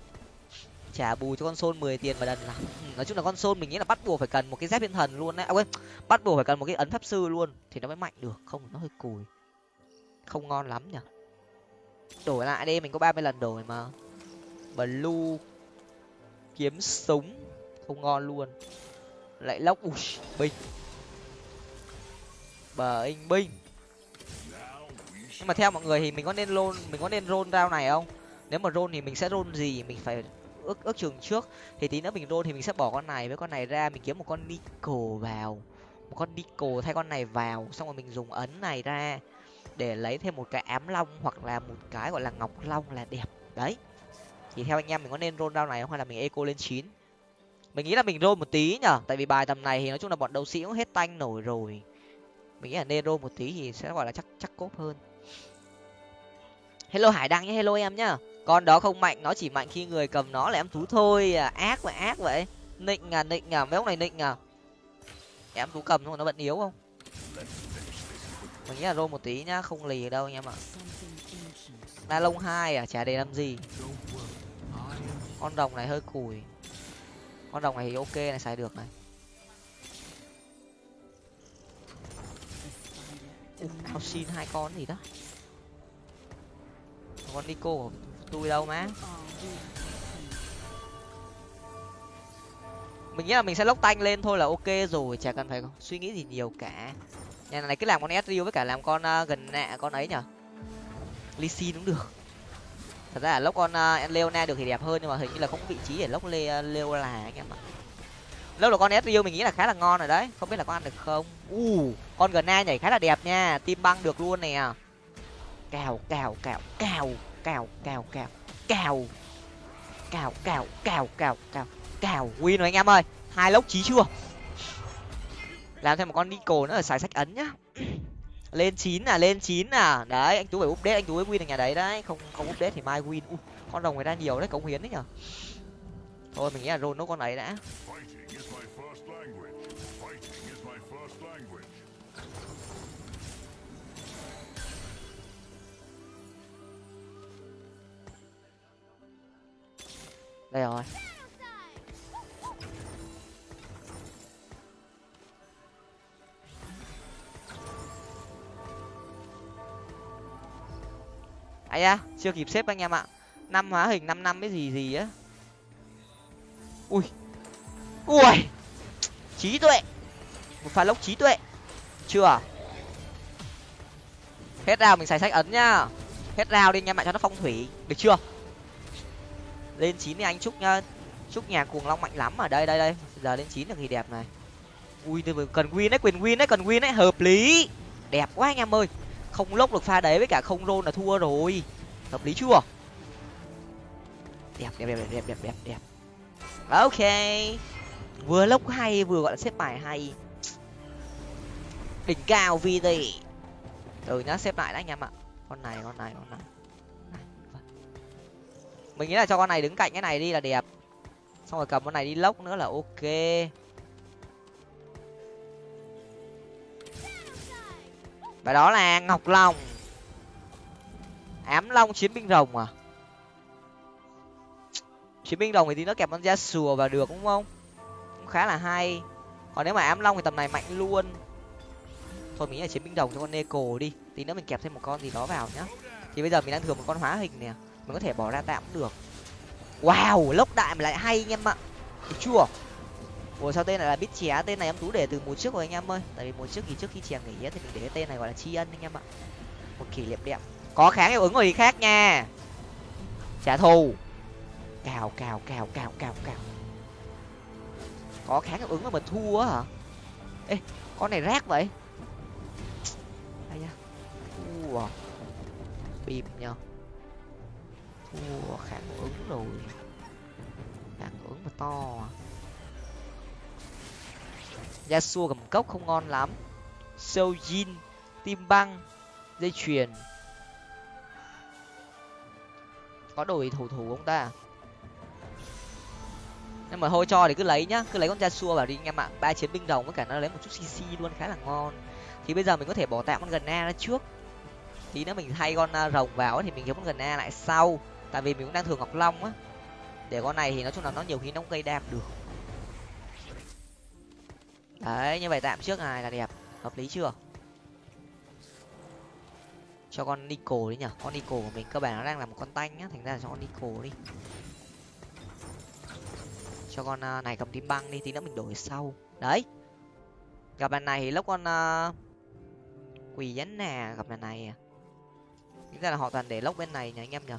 Trả bù cho con sôn mười tiền mà đần là ừ, nói chung là con sôn mình nghĩ là bắt buộc phải cần một cái dép thiên thần luôn đấy. À quên bắt buộc phải cần một cái ấn pháp sư luôn thì nó mới mạnh được không nó hơi cùi không ngon lắm nhở đổi lại đi, mình có ba mươi lần đổi mà. Blue, kiếm súng, không ngon luôn. Lại lốc ui binh bờ anh binh nhưng mà theo mọi người thì mình có nên lôn, mình có nên rôn rao này không? Nếu mà rôn thì mình sẽ rôn gì? Mình phải ước ước chừng trước. Thì tí nữa mình rôn thì mình sẽ bỏ con này với con này ra. Mình kiếm một con nico vào. Một con nico thay con này vào. Xong rồi mình dùng ấn này ra để lấy thêm một cái ám long hoặc là một cái gọi là ngọc long là đẹp. Đấy. Thì theo anh em mình có nên rôn rao này không hay là mình eco lên chín? Mình nghĩ là mình rôn một tí nhở tại vì bài tầm này thì nói chung là bọn đấu sĩ cũng hết tanh nổi rồi. Mình nghĩ là nên rôn một tí thì sẽ gọi là chắc chắc cốp hơn. Hello hải đăng nhé, hello em nhá. Con đó không mạnh, nó chỉ mạnh khi người cầm nó là em thú thôi. À ác vậy ác vậy. Nịnh à nịnh à mấy ông này nịnh à. Em thú cầm thôi, nó vẫn yếu không? Mình nghĩ là rôn một tí nhá, không lì đâu anh em ạ. Na lông hai à chả để làm gì. Con đồng này hơi cùi. Con đồng này thì ok này, xài được này. Tao xin hai con gì đó? Con nico của tôi đâu má. Mình nghĩ là mình sẽ lốc tanh lên thôi là ok rồi, chả cần phải suy nghĩ gì nhiều cả nhà này cứ làm con Ezreal với cả làm con uh, gần nạ con ấy nhở? Lee cũng được. Thật ra là lốc con uh, Leona được thì đẹp hơn nhưng mà hình như là không có vị trí để lốc Le ờ, Leola anh em ạ. Lốc là con Ezreal mình nghĩ là khá là ngon rồi đấy không biết là có ăn được không? U uh, con gần nhảy khá là đẹp nha tim băng được luôn nè. Cào cào cào cào cào cào cào cào cào cào cào cào cào cào win rồi anh em ơi. Hai lốc chí chưa? Làm thêm một con nico nữa là xài sách ấn nhá. Lên chín à lên chín à. Đấy anh tú phải update anh tú mới win ở nhà đấy đấy. Không không update thì mai win. Ui, con rồng người ta nhiều đấy cống hiến đấy nhở. Thôi mình nghĩ là rôn nốt con ấy đã. Đây rồi. Ấy à chưa kịp xếp anh em ạ. Năm hóa hình năm năm cái gì gì á. Ui. Ui. Trí tuệ. Một pha lốc trí tuệ. Chưa à? hết rào mình xài sách ấn nhá. Hết rào đi, anh em ạ, cho nó phong thủy. Được chưa? Lên chín thì anh, chúc nhá. Chúc nhà cuồng long mạnh lắm ở đây đây đây. Giờ lên chín được thì đẹp này. Ui cần win đấy, quyền win đấy, cần win đấy. Hợp lý. Đẹp quá anh em ơi không lốc được pha đấy với cả không rôn là thua rồi. Hợp lý chưa? Đẹp đẹp đẹp đẹp đẹp đẹp đẹp ok. Vừa lốc hay, vừa gọi là xếp bài hay. Đỉnh cao vì gì từ nhá, xếp lại đấy anh em ạ. Con này con này con này. Mình nghĩ là cho con này đứng cạnh cái này đi là đẹp. Xong rồi cầm con này đi lốc nữa là ok. Và đó là ngọc long. Ám long chiến binh rồng à? Chiến binh rồng thì tí nó kẹp con da sùa vào được đúng không? Cũng khá là hay. Còn nếu mà ám long thì tầm này mạnh luôn. Thôi mình nghĩ là chiến binh rồng cho con neko đi. Tí nữa mình kẹp thêm một con gì đó vào nhá. Thì bây giờ mình đang thừa một con hóa hình nè. Mình có thể bỏ ra tạm cũng được. Wow, lốc đại mà lại hay anh em ạ. Được chưa? Ủa, sao tên này là biết chè? Tên này em tú để từ mùa trước rồi anh em ơi. Tại vì mùa trước thì trước khi chè nghỉ thì mình để cái tên này gọi là tri ân anh em ạ. Một kỷ niệm đẹp. Có kháng hiệu ứng gì khác nha. Trả thù. Cào cào cào cào cào cào. Có kháng hiệu ứng mà mình thua hả? Ê, con này rác vậy? Ai da. Thua. Bịp nhờ. Thua, kháng ứng rồi. Kháng ứng mà to à. Dạ Yasuo cầm cốc không ngon lắm. Sojin tim băng dây chuyền. Có đổi thủ thủ không ta? Nhưng mà thôi cho thì cứ lấy nhá, cứ lấy con dạ Yasuo vào đi anh em ạ ba chiến binh đồng với cả nó lấy một chút cc luôn, khá là ngon. Thì bây giờ mình có thể bỏ tạm con gần a ra trước. Tí nữa mình thay con à, rồng vào thì mình kiếm con gần a lại sau. Tại vì mình cũng đang thường ngọc long á. Để con này thì nói chung là nó nhiều khi nó cũng gây đam được đấy như vậy tạm trước này là đẹp. Hợp lý chưa? Cho con nico đi nhở con nico của mình cơ bản nó đang là một con tanh nhá thành ra là cho con nico đi. Cho con uh, này cầm tím băng đi tí nữa mình đổi sau. Đấy. Gặp bạn này thì lốc con uh, quỳ dán nè gặp bạn này à. Nghĩ ra là họ toàn để lốc bên này nhỉ anh em nhở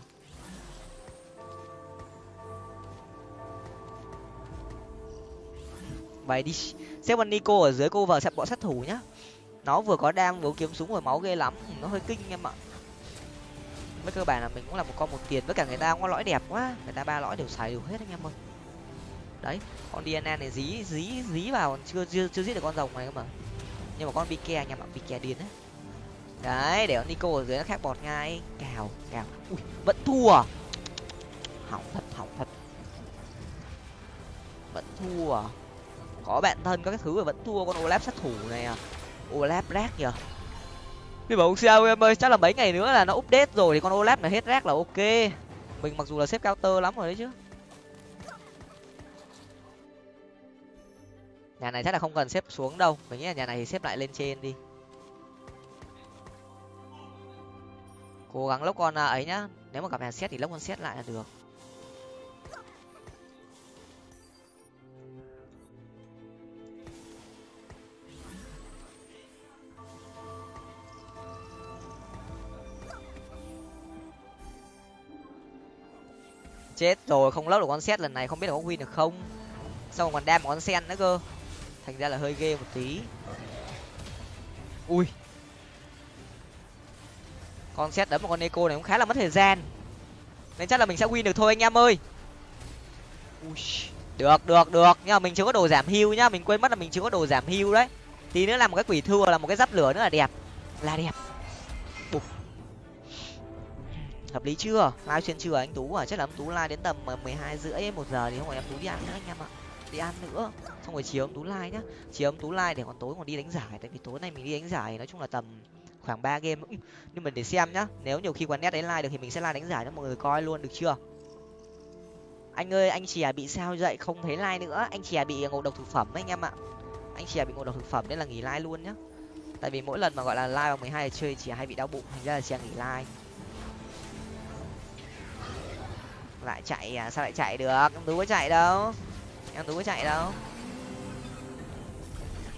vậy đi xếp nico ở dưới cô vợ sẽ bọn sát thủ nhá. Nó vừa có đam vừa kiếm súng rồi, máu ghê lắm. Nó hơi kinh em ạ. Với cơ bản là mình cũng là một con một tiền với cả người ta cũng có lõi đẹp quá. Người ta ba lõi đều xài đều hết anh em ơi. Đấy, con dna này dí dí dí vào, chưa chưa chưa giết được con rồng này cơ mà. Nhưng mà con bike anh em ạ bike điên đấy. Đấy, để con nico ở dưới nó khác bọt ngay. Cào cào. Ui, vẫn thua. Hỏng thật hỏng thật. Vẫn thua có bạn thân, có cái thứ mà vẫn thua, con olaf sát thủ này à. Olaf rác nhở nhưng bảo sao em ơi, chắc là mấy ngày nữa là nó update rồi thì con olaf này hết rác là ok. Mình mặc dù là xếp cao tơ lắm rồi đấy chứ. Nhà này chắc là không cần xếp xuống đâu. Mình nghĩ là nhà này thì xếp lại lên trên đi. Cố gắng lốc con à, ấy nhá. Nếu mà gặp hàng xét thì lốc con xét lại là được. Chết rồi không lốc được con xét lần này không biết là có win được không. Xong còn đam một con sen nữa cơ. Thành ra là hơi ghê một tí. Ui. Con xét đấm một con eco này cũng khá là mất thời gian. Nên chắc là mình sẽ win được thôi anh em ơi. Ui, được được được. Nhưng mà mình chưa có đồ giảm hưu nhá. Mình quên mất là mình chưa có đồ giảm hưu đấy. Tí nữa làm một cái quỷ thua là một cái giáp lửa nữa là đẹp. Là đẹp. Hợp lý chưa? Live xuyên trưa à? anh tú à? Chắc là anh tú live đến tầm ờ, mười hai rưỡi một giờ thì không phải em tú đi ăn nữa anh em ạ. Đi ăn nữa. Xong rồi chiều em tú live nhá. Chiều em tú live để còn tối còn đi đánh giải. Tại vì tối nay mình đi đánh giải nói chung là tầm khoảng ba game. Nhưng mình để xem nhá. Nếu nhiều khi quán net đấy live được thì mình sẽ live đánh giải cho mọi người coi luôn được chưa? Anh ơi, anh chè bị sao dậy? Không thấy like nữa. Anh chè bị ngộ độc thực phẩm đấy anh em ạ. Anh chè bị ngộ độc thực phẩm nên là nghỉ like luôn nhá. Tại vì mỗi lần mà gọi là like vào mười hai chơi chè hay bị đau bụng. Thành ra là chè nghỉ like lại chạy à sao lại chạy được? Em tú có chạy đâu? Em tú có chạy đâu?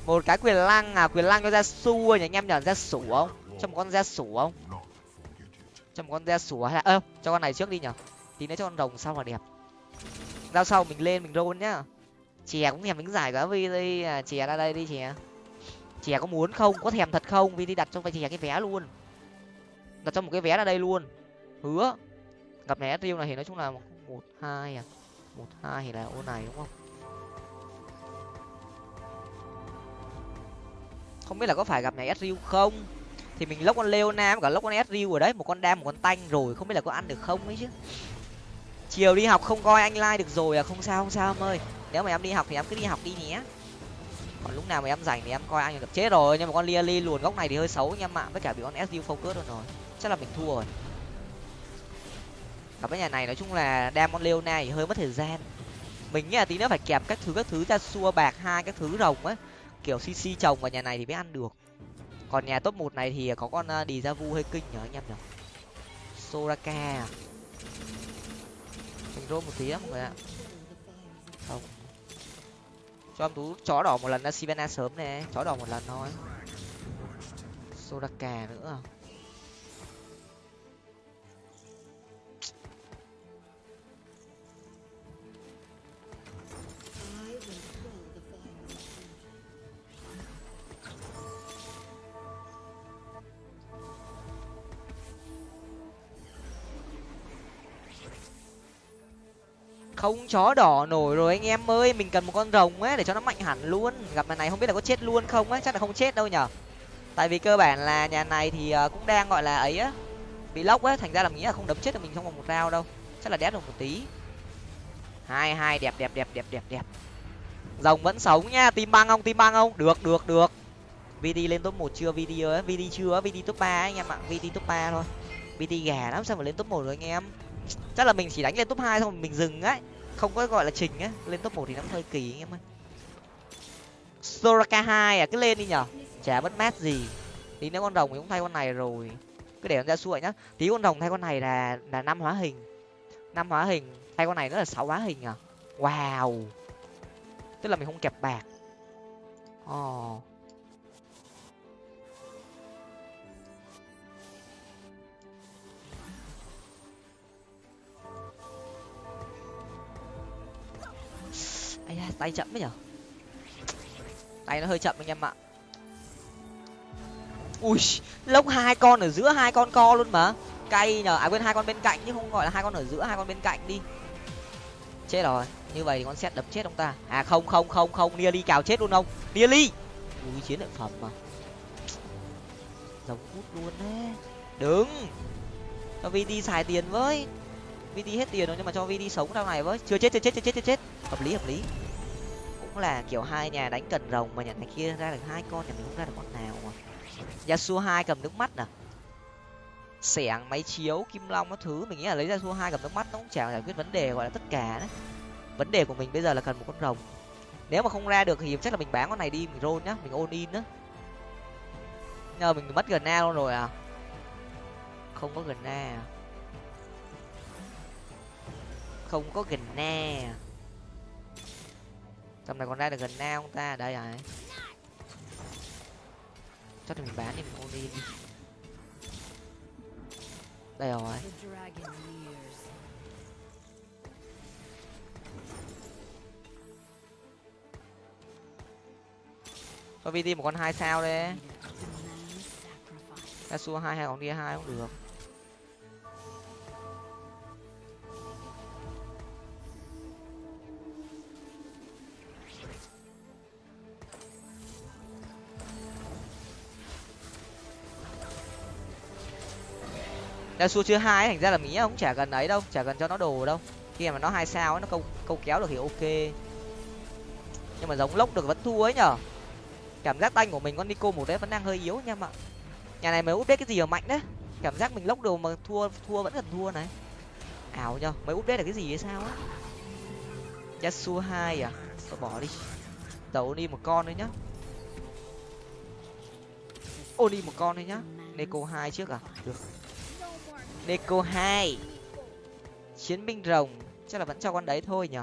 Một cái quyền lăng à quyền lăng cho ra su nhỉ anh em nhở ra sủ không? Cho một con ra sủ không? Cho một con ra sủ hay là ơ cho con này trước đi nhở tí nữa cho con rồng sau là đẹp. Giao sau mình lên mình rôn nhá. Chè cũng thèm đứng giải cả vi đi à, chè ra đây đi chè. Chè có muốn không? Có thèm thật không? Vi đi đặt cho phải chè cái vé luôn. Đặt cho một cái vé ra đây luôn. Hứa gặp này riêu này thì nói chung là một hai à. Một hai thì là ô này đúng không? Không biết là có phải gặp này sriu không? Thì mình lốc con Leona cả lốc con sriu ở đấy, một con đam một con tanh rồi, không biết là có ăn được không ấy chứ. Chiều đi học không coi anh like được rồi à không sao không sao em ơi. Nếu mà em đi học thì em cứ đi học đi nhé. Còn lúc nào mà em rảnh thì em coi anh được chết rồi, nhưng mà con lia li luồn góc này thì hơi xấu anh em ạ, với cả bị con sriu focus luôn rồi. Chắc là mình thua rồi gặp cái nhà này nói chung là đam Leona thì hơi mất thời gian. Mình nghĩ là tí nữa phải kẹp các thứ các thứ ra, xua bạc hai các thứ rồng ấy kiểu cc trồng vào nhà này thì mới ăn được. Còn nhà top một này thì có con ờ, đi ra vu hơi kinh nhở anh em nhở? Soraka à? mình rô một tí á mọi người ạ. Không. Cho em tú chó đỏ một lần ờ, ra sivana sớm nè. Chó đỏ một lần thôi. Soraka nữa à? Không chó đỏ nổi rồi anh em ơi, mình cần một con rồng ấy để cho nó mạnh hẳn luôn. Gặp lần này không biết là có chết luôn không ấy, chắc là không chết đâu nhở. Tại vì cơ bản là nhà này thì ờ, cũng đang gọi là ấy á, bị lốc á thành ra là nghĩ là không đấm chết được mình trong vòng một rau đâu. Chắc là đét được một tí. Hai hai, đẹp đẹp đẹp đẹp đẹp đẹp. Rồng vẫn sống nha tim băng không tim băng không? Được được được. Vd lên top một chưa? Vd ấy vd chưa? Vd top ba anh em ạ vd top ba thôi. Vd gà lắm, sao mà lên top một rồi anh em? Chắc là mình chỉ đánh lên top hai xong mình dừng ấy không có gọi là trình á, lên top một thì nó hơi kỳ anh em ơi. Soraka hai à cứ lên đi nhở. Chả mất mát gì. Tí nếu con rồng thì cũng thay con này rồi. Cứ để con ra xuôi nhá. Tí con rồng thay con này là là năm hóa hình. Năm hóa hình, thay con này nữa là sáu hóa hình à. Wow. Tức là mình không kẹp bạc. Ồ. oh. Ai da, tay chậm đấy nhở? Tay nó hơi chậm anh em ạ. Ui lốc hai con ở giữa hai con co luôn mà. Cay nhở? À quên hai con bên cạnh chứ không gọi là hai con ở giữa hai con bên cạnh đi. Chết rồi như vậy thì con xét đập chết ông ta. À không không không không nia ly cào chết luôn không nia ly! Ui chiến lợi phẩm mà. Giống hút luôn đấy. Đứng! Cho vt xài tiền với vd hết tiền rồi nhưng mà cho vd sống sau này với. Chưa chết chưa chết chưa chết chưa chết. Hợp lý hợp lý. Cũng là kiểu hai nhà đánh cần rồng mà nhà này kia ra được hai con, nhà mình không ra được con nào mà. Yasuo hai cầm nước mắt à? Xẻng, máy chiếu, kim long các thứ. Mình nghĩ là lấy ra yasuo hai cầm nước mắt nó cũng chả giải quyết vấn đề gọi là tất cả đấy. Vấn đề của mình bây giờ là cần một con rồng. Nếu mà không ra được thì chắc là mình bán con này đi, mình roll nhá, mình ôn in á. Nhờ mình mất gần na luôn rồi à. Không có gần na à không có gần na. Tầm này còn ra được gần na không ta? Đây rồi. Chắc là mình bán đi mình đi. Đây rồi. Cho vt một con hai sao đấy Yasuo hai hay còn đi hai cũng được Yasuo chưa hai thành ra là mỹ cũng chả cần ấy đâu chả cần cho nó đồ đâu. Khi mà nó hai sao ấy, nó câu câu kéo được thì ok. Nhưng mà giống lốc được vẫn thua ấy nhở? Cảm giác tanh của mình con nico một đấy vẫn đang hơi yếu nha mọi nhà này mới update cái gì mà mạnh đấy? Cảm giác mình lốc đồ mà thua thua vẫn cần thua này. Ảo nhở mới update là cái gì hay sao á? Yasuo hai à? Tôi bỏ đi. Tàu đi một con đấy nhá. Ô đi một con đấy nhá. Neko hai trước à? Được neko hai. Chiến binh rồng chắc là vẫn cho con đấy thôi nhở?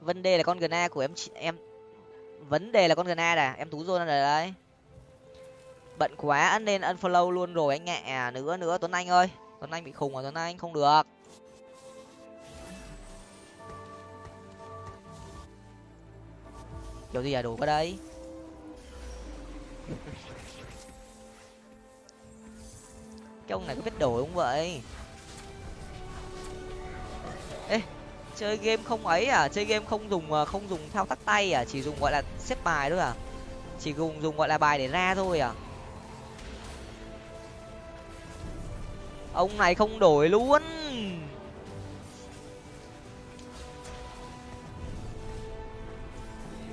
Vấn đề là con gna của em em vấn đề là con gna à em tú zone rồi đấy. Bận quá nên unfollow luôn rồi anh ạ. À, nữa nữa tuấn anh ơi. Tuấn anh bị khùng rồi tuấn anh? Không được. Kiểu gì à đủ cái đấy cái ông này có biết đổi không vậy? Ê, chơi game không ấy à? Chơi game không dùng ờ, không dùng thao tác tay à? Chỉ dùng, gọi là, xếp bài thôi à? Chỉ dùng dùng, gọi là, bài để ra thôi à? Ông này không đổi luôn.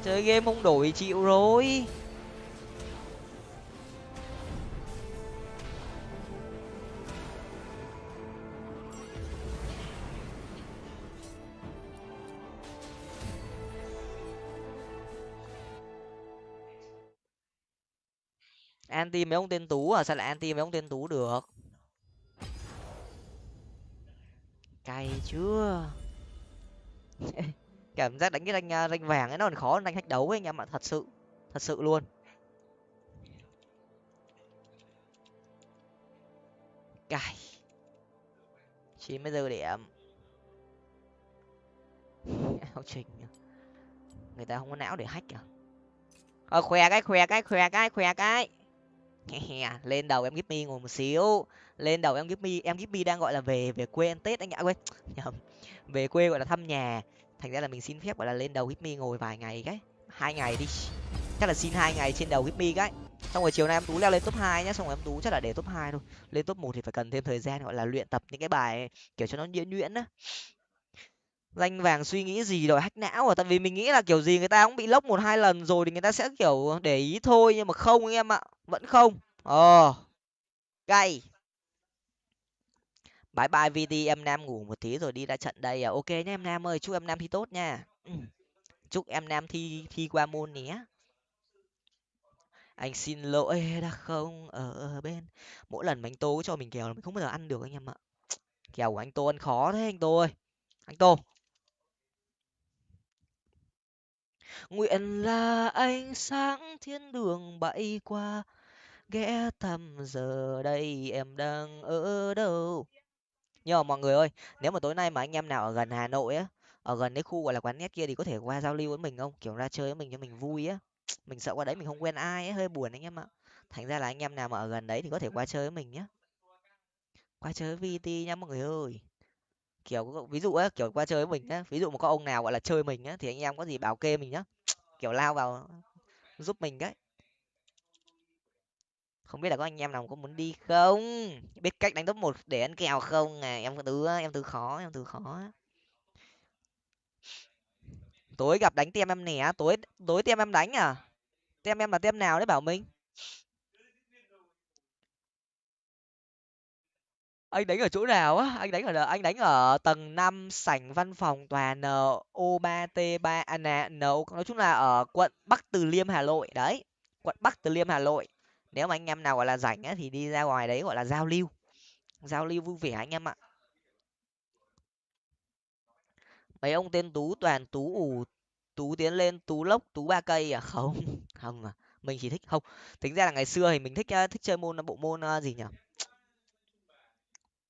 Chơi game không đổi chịu rồi. Anti mấy ông tên tú à? Sao lại anti mấy ông tên tú được? Cay chưa? Cảm giác đánh cái ranh à, ranh vàng ấy nó còn khó hơn đánh thách đấu ấy anh em ạ thật sự thật sự luôn. Cay. Chín mươi giờ điểm. Không trình à, người ta không có não để hack à? Ờ khoe cái khoe cái khoe cái khoe cái. À, lên đầu em Gipmy ngồi một xíu. Lên đầu em Gipmy em Gipmy đang gọi là về về quê ăn tết anh ạ. Quên, nhầm. Về quê gọi là thăm nhà. Thành ra là mình xin phép gọi là lên đầu Gipmy ngồi vài ngày cái. Hai ngày đi. Chắc là xin hai ngày trên đầu Gipmy cái. Xong rồi chiều nay em tú leo lên top hai nhá, xong rồi em tú chắc là để top hai thôi. Lên top một thì phải cần thêm thời gian gọi là luyện tập những cái bài kiểu cho nó nhuyễn nhuyễn á danh vàng suy nghĩ gì rồi hack não à? Tại vì mình nghĩ là kiểu gì người ta cũng bị lốc một hai lần rồi thì người ta sẽ kiểu để ý thôi, nhưng mà không anh em ạ, vẫn không. Ờ cay. Bye bye vt em nam ngủ một tí rồi đi ra trận đây à? Ok nhé em nam ơi, chúc em nam thi tốt nha. Ừ. chúc em nam thi thi qua môn nhé. Anh xin lỗi đã không ở bên. Mỗi lần mà anh tô cho mình kèo là mình không bao giờ ăn được anh em ạ. Kèo của anh tô ăn khó thế anh tô ơi. Anh tô. Nguyện là ánh sáng thiên đường bay qua, ghé thăm giờ đây em đang ở đâu? Nhưng mà mọi người ơi, nếu mà tối nay mà anh em nào ở gần hà nội á, ở gần cái khu gọi là quán nét kia thì có thể qua giao lưu với mình không? Kiểu ra chơi với mình cho mình vui á. Mình sợ qua đấy mình không quen ai ấy hơi buồn anh em ạ. Thành ra là anh em nào mà ở gần đấy thì có thể qua chơi với mình nhé qua chơi với vt nhá mọi người ơi kiểu ví dụ á, kiểu, qua chơi với mình á, ví dụ mà có ông nào, gọi là, chơi mình á, thì anh em có gì bảo kê mình nhá. Kiểu, lao vào giúp mình đấy. Không biết là có anh em nào có muốn đi không? Biết cách đánh top một để ăn kèo không à? Em từ em từ khó, em từ khó tối gặp đánh tem em nè tối tối tem em đánh à? Tem em là tem nào đấy, bảo mình? Anh đánh ở chỗ nào á? Anh đánh ở anh đánh ở tầng năm sảnh văn phòng tòa n o ba t ba à, nè n nói chung là ở quận bắc từ liêm hà nội. Đấy quận bắc từ liêm hà nội. Nếu mà anh em nào gọi là rảnh á thì đi ra ngoài đấy gọi là giao lưu. Giao lưu vui vẻ anh em ạ. Mấy ông tên tú toàn tú ủ tú tiến lên tú lốc tú ba cây à? Không không à. Mình chỉ thích không. Tính ra là ngày xưa thì mình thích thích chơi môn bộ môn gì nhỉ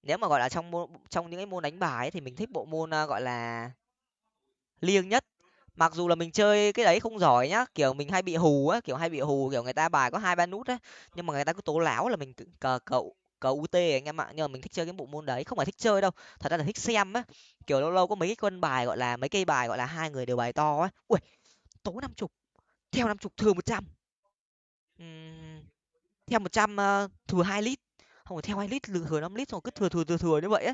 nếu mà gọi là trong môn trong những cái môn đánh bài ấy, thì mình thích bộ môn à, gọi là liêng nhất. Mặc dù là mình chơi cái đấy không giỏi nhá kiểu mình hay bị hù á kiểu hay bị hù kiểu người ta bài có hai ba nút á nhưng mà người ta cứ tố láo là mình cờ cậu cờ ut anh em ạ. Nhưng mà mình thích chơi cái bộ môn đấy không phải thích chơi đâu thật ra là thích xem á. Kiểu lâu lâu có mấy cái quân bài gọi là mấy cây bài gọi là hai người đều bài to á. Ui tố năm chục theo năm chục thừa một trăm. Theo một trăm ờ, thừa hai lít không phải theo hai lít thừa năm lít xong rồi cứ thừa thừa thừa thừa như vậy á.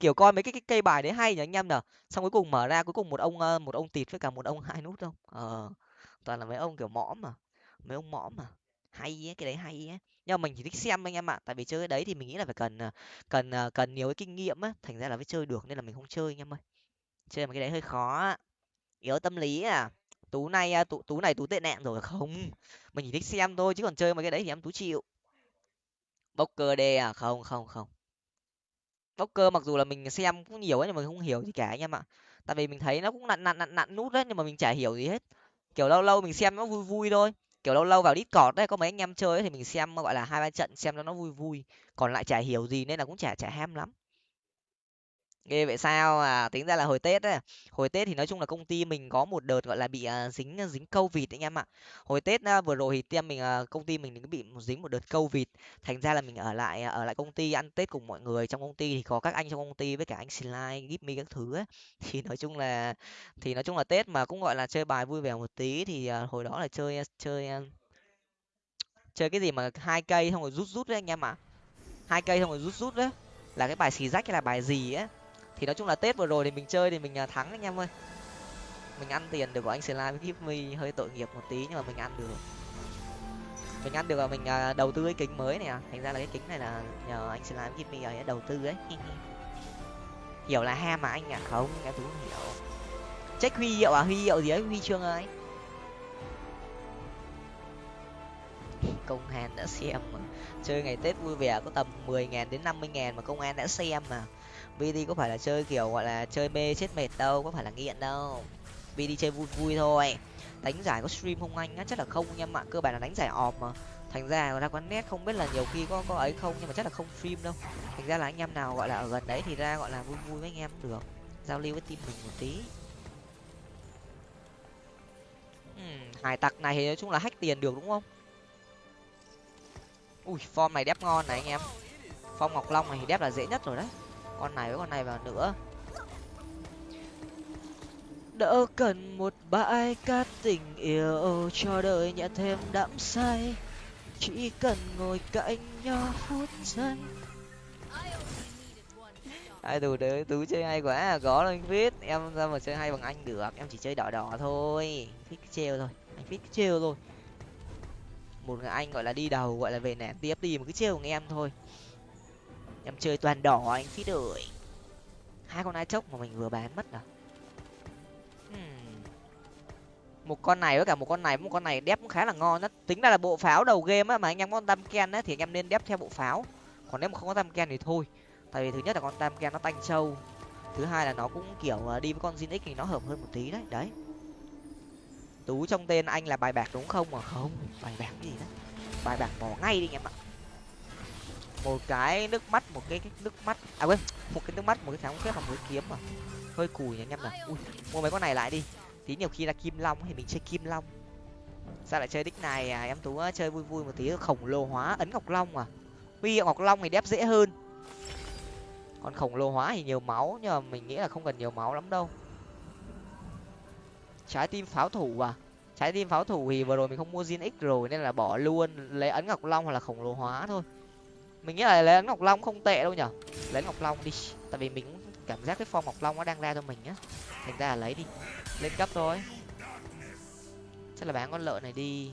Kiểu coi mấy cái, cái cây bài đấy hay nhỉ anh em nhở xong cuối cùng mở ra cuối cùng một ông một ông tịt với cả một ông hai nút không? Ờ toàn là mấy ông kiểu mõm mà mấy ông mõm mà. Hay ấy, cái đấy hay ấy. Nhưng mà mình chỉ thích xem anh em ạ tại vì chơi cái đấy thì mình nghĩ là phải cần ờ, cần ờ, cần nhiều cái kinh nghiệm á thành ra là mới chơi được nên là mình không chơi anh em ơi. Chơi mà cái đấy hơi khó yếu tâm lý à. Tú này à, tú, tú này tú tệ nạn rồi không. Mình chỉ thích xem thôi chứ còn chơi mấy cái đấy thì em tú chịu bốc cơ đê à? Không không không. Bốc cơ mặc dù là mình xem cũng nhiều ấy nhưng mà mình không hiểu gì cả anh em ạ. Tại vì mình thấy nó cũng nặn nặn nặn nặn nút đấy nhưng mà mình chả hiểu gì hết. Kiểu lâu lâu mình xem nó vui vui thôi. Kiểu lâu lâu vào discord đấy có mấy anh em chơi ấy, thì mình xem gọi là hai ba trận xem cho nó vui vui. Còn lại chả hiểu gì nên là cũng chả chả ham lắm ghê vậy sao? À tính ra là hồi tết ấy hồi tết thì nói chung là công ty mình có một đợt gọi là bị à, dính à, dính câu vịt anh em ạ. Hồi tết à, vừa rồi thì team mình à, công ty mình cũng bị dính một đợt câu vịt thành ra là mình ở lại à, ở lại công ty ăn tết cùng mọi người. Trong công ty thì có các anh trong công ty với cả anh slide gip me các thứ ấy thì nói chung là thì nói chung là tết mà cũng gọi là chơi bài vui vẻ một tí thì à, hồi đó là chơi chơi chơi cái gì mà hai cây xong rồi rút rút đấy anh em ạ. Hai cây xong rồi rút rút đấy là cái bài xì rách hay là bài gì á thì nói chung là tết vừa rồi thì mình chơi thì mình à, thắng anh em ơi. Mình ăn tiền được của anh slime với give mi hơi tội nghiệp một tí nhưng mà mình ăn được. Mình ăn được là mình à, đầu tư cái kính mới này à. Thành ra là cái kính này là nhờ anh slime give mi ấy đầu tư ấy. Hiểu là ham mà anh à? Không em cũng hiểu. Check huy hiệu à? Huy hiệu gì ấy? Huy chương ấy, công an đã xem mà. Chơi ngày tết vui vẻ có tầm mười ngàn đến năm mươi ngàn mà công an đã xem mà vd có phải là chơi kiểu gọi là chơi mê chết mệt đâu có phải là nghiện đâu. Vd chơi vui vui thôi. Đánh giải có stream không anh á? Chắc là không nha em cơ bản là đánh giải ọp mà. Thành ra ra quán nét không biết là nhiều khi có có ấy không nhưng mà chắc là không stream đâu. Thành ra là anh em nào gọi là ở gần đấy thì ra gọi là vui vui với anh em được. Giao lưu với team mình một tí. Uhm, hải tặc này thì nói chung là hack tiền được đúng không? Ui form này đép ngon này anh em. Phong ngọc long này thì đép là dễ nhất rồi đấy con này với con này vào nữa. Đỡ cần một bãi cát tình yêu cho đời nhận thêm đắm say. Chỉ cần ngồi cạnh nhau phút giây. Ai đủ đấy tú chơi hay quá à có đâu anh viết. Em ra mà chơi hay bằng anh được, em chỉ chơi đỏ đỏ thôi. Thích trêu thôi, anh viết trêu thôi. Một người anh gọi là đi đầu, gọi là về nẻ tiếp, đi mà cứ trêu của em thôi em chơi toàn đỏ à, anh phí đời hai con ai chốc mà mình vừa bán mất à? Hmm. một con này với cả một con này, một con này đép cũng khá là ngon đó tính ra là bộ pháo đầu game á mà anh em có con tam ken á thì anh em nên đép theo bộ pháo. Còn nếu mà không có tam ken thì thôi. Tại vì thứ nhất là con tam ken nó tanh sâu. Thứ hai là nó cũng kiểu à, đi với con zin thì nó hợp hơn một tí đấy đấy. Tú trong tên anh là bài bạc đúng không? Mà không, bài bạc gì đó bài bạc bỏ ngay đi anh em ạ một cái nước mắt một cái, cái nước mắt. À quên một cái nước mắt một cái sáng phép và một cái kiếm mà. Hơi cùi nha anh em này ui mua mấy con này lại đi. Tí nhiều khi là kim long thì mình chơi kim long. Sao lại chơi đích này à? Em tú chơi vui vui một tí khổng lồ hóa ấn ngọc long à huy hiệu ngọc long thì đép dễ hơn. Còn khổng lồ hóa thì nhiều máu nhưng mà mình nghĩ là không cần nhiều máu lắm đâu. Trái tim pháo thủ à? Trái tim pháo thủ thì vừa rồi mình không mua zin x rồi nên là bỏ luôn lấy ấn ngọc long hoặc là khổng lồ hóa thôi mình nghĩ là lấy ngọc long không tệ đâu nhở? Lấy ngọc long đi. Tại vì mình cảm giác cái form ngọc long nó đang ra cho mình á. Thành ra là lấy đi. Lên cấp thôi. Chắc là bán con lợn này đi.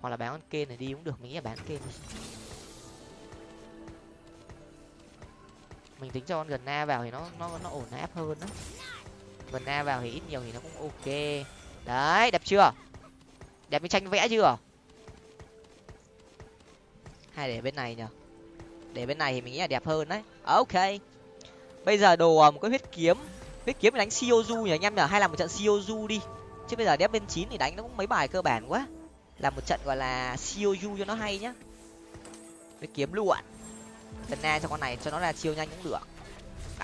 Hoặc là bán con kê này đi cũng được. Mình nghĩ là bán kê đi. Mình tính cho con gần na vào thì nó nó nó ổn áp hơn đó gần na vào thì ít nhiều thì nó cũng ok. Đấy, đẹp chưa? Đẹp như tranh vẽ chưa? Hay để bên này nhở? Để bên này thì mình nghĩ là đẹp hơn đấy. Ờ, ok. Bây giờ đồ ờ, một cái huyết kiếm. Huyết kiếm đánh siozu nhỉ anh em nhở hay là một trận siozu đi? Chứ bây giờ đép bên chín thì đánh nó cũng mấy bài cơ bản quá. Là một trận gọi là siozu cho nó hay nhá. Huyết kiếm luôn lần na cho con này, cho nó là chiêu nhanh cũng được.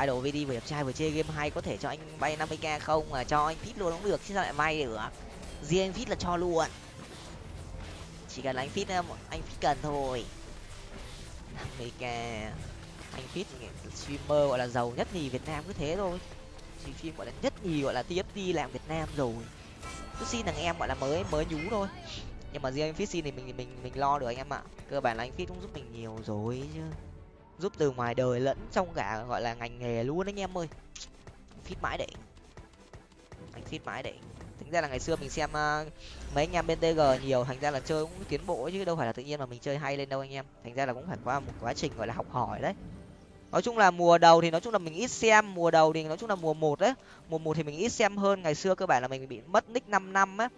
Idol vd vừa đẹp trai vừa chơi game hay, có thể cho anh bay 50 k không? Mà cho anh fit luôn cũng được, chứ sao lại may được? Riêng fit là cho luôn chỉ cần là anh fit ờ, anh fit cần thôi. 50 k anh fit streamer gọi là giàu nhất nhì việt nam cứ thế thôi. Chỉ phim gọi là nhất nhì, gọi là tft làm việt nam rồi. Cứ xin thằng em gọi là mới mới nhú thôi. Nhưng mà riêng anh fit xin thì mình mình mình lo được anh em ạ. Cơ bản là anh fit cũng giúp mình nhiều rồi chứ. Giúp từ ngoài đời lẫn trong cả, gọi là ngành nghề luôn anh em ơi. Fit mãi đỉnh anh fit mãi đỉnh thành ra là ngày xưa mình xem uh, mấy anh em bên tg nhiều thành ra là chơi cũng tiến bộ chứ đâu phải là tự nhiên mà mình chơi hay lên đâu anh em. Thành ra là cũng phải qua một quá trình gọi là học hỏi đấy. Nói chung là mùa đầu thì nói chung là mình ít xem mùa đầu thì nói chung là mùa một đấy mùa một thì mình ít xem hơn. Ngày xưa cơ bản là mình bị mất nick năm năm á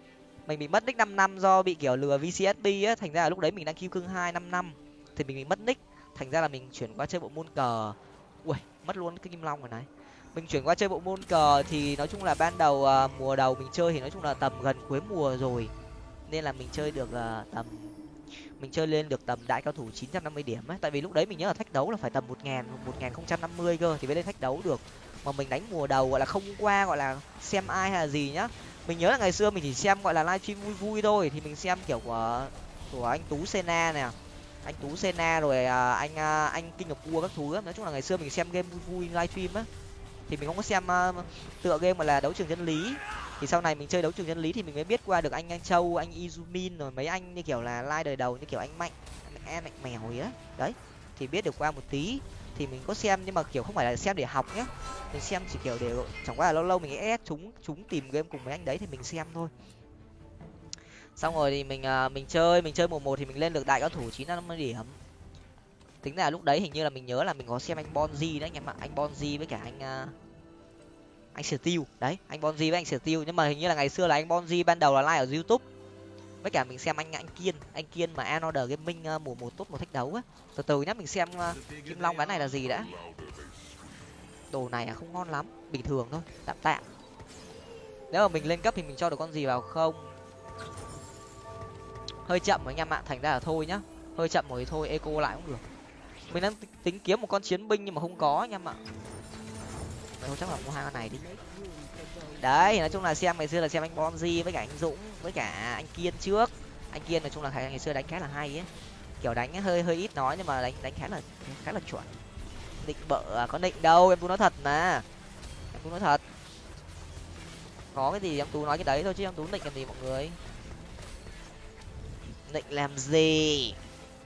mình bị mất nick năm năm do bị kiểu lừa vcsb á thành ra là lúc đấy mình đang kêu cưng hai năm năm thì mình bị mất nick. Thành ra là mình chuyển qua chơi bộ môn cờ. Ui mất luôn cái kim long rồi này mình chuyển qua chơi bộ môn cờ thì nói chung là ban đầu uh, mùa đầu mình chơi thì nói chung là tầm gần cuối mùa rồi. Nên là mình chơi được uh, tầm mình chơi lên được tầm đại cao thủ 950 điểm ấy. Tại vì lúc đấy mình nhớ là thách đấu là phải tầm một ngàn một ngàn không trăm năm mươi cơ thì mới lên thách đấu được. Mà mình đánh mùa đầu gọi là không qua gọi là xem ai hay là gì nhá. Mình nhớ là ngày xưa mình chỉ xem gọi là livestream vui vui thôi. Thì mình xem kiểu của của anh tú sena nè. Anh tú sena rồi à, anh à, anh kinh ngọc cua các thứ nói chung là ngày xưa mình xem game vui vui livestream á thì mình không có xem uh, tựa game mà là đấu trường chân lý. Thì sau này mình chơi đấu trường chân lý thì mình mới biết qua được anh anh châu anh izumin rồi mấy anh như kiểu là lai đời đầu như kiểu anh mạnh em mạnh mèo ấy đấy thì biết được qua một tí. Thì mình có xem nhưng mà kiểu không phải là xem để học nhé mình xem chỉ kiểu để chẳng qua là lâu lâu mình ép chúng chúng tìm game cùng mấy anh đấy thì mình xem thôi. Xong rồi thì mình uh, mình chơi mình chơi mùa một thì mình lên được đại cao thủ chín năm mươi điểm tính là lúc đấy hình như là mình nhớ là mình có xem anh bonzi đấy anh em ạ. Anh bonzi với cả anh uh, anh steel. Đấy anh bonzi với anh steel. Nhưng mà hình như là ngày xưa là anh bonzi ban đầu là like ở youtube. Với cả mình xem anh anh kiên. Anh kiên mà another gaming uh, mùa một tốt một thách đấu á. Từ từ nhá mình xem uh, kim long cái này là gì đã. Đồ này à không ngon lắm. Bình thường thôi tạm tạm. Nếu mà mình lên cấp thì mình cho được con gì vào không? Hơi chậm anh em ạ thành ra là thôi nhá. Hơi chậm rồi thì thôi eco lại cũng được mình đang tính kiếm một con chiến binh nhưng mà không có anh em ạ. Thôi, chắc là mua hai con này đi. Đấy, nói chung là xem ngày xưa là xem anh bonzi với cả anh dũng với cả anh kiên trước. Anh kiên nói chung là ngày xưa đánh khá là hay ấy. Kiểu đánh hơi hơi ít nói nhưng mà đánh đánh khá là khá là chuẩn. Định bợ à, có định đâu, em tú nói thật mà. Em tú nói thật. Có cái gì em tú nói cái đấy thôi chứ em tú định làm gì mọi người? Định làm gì?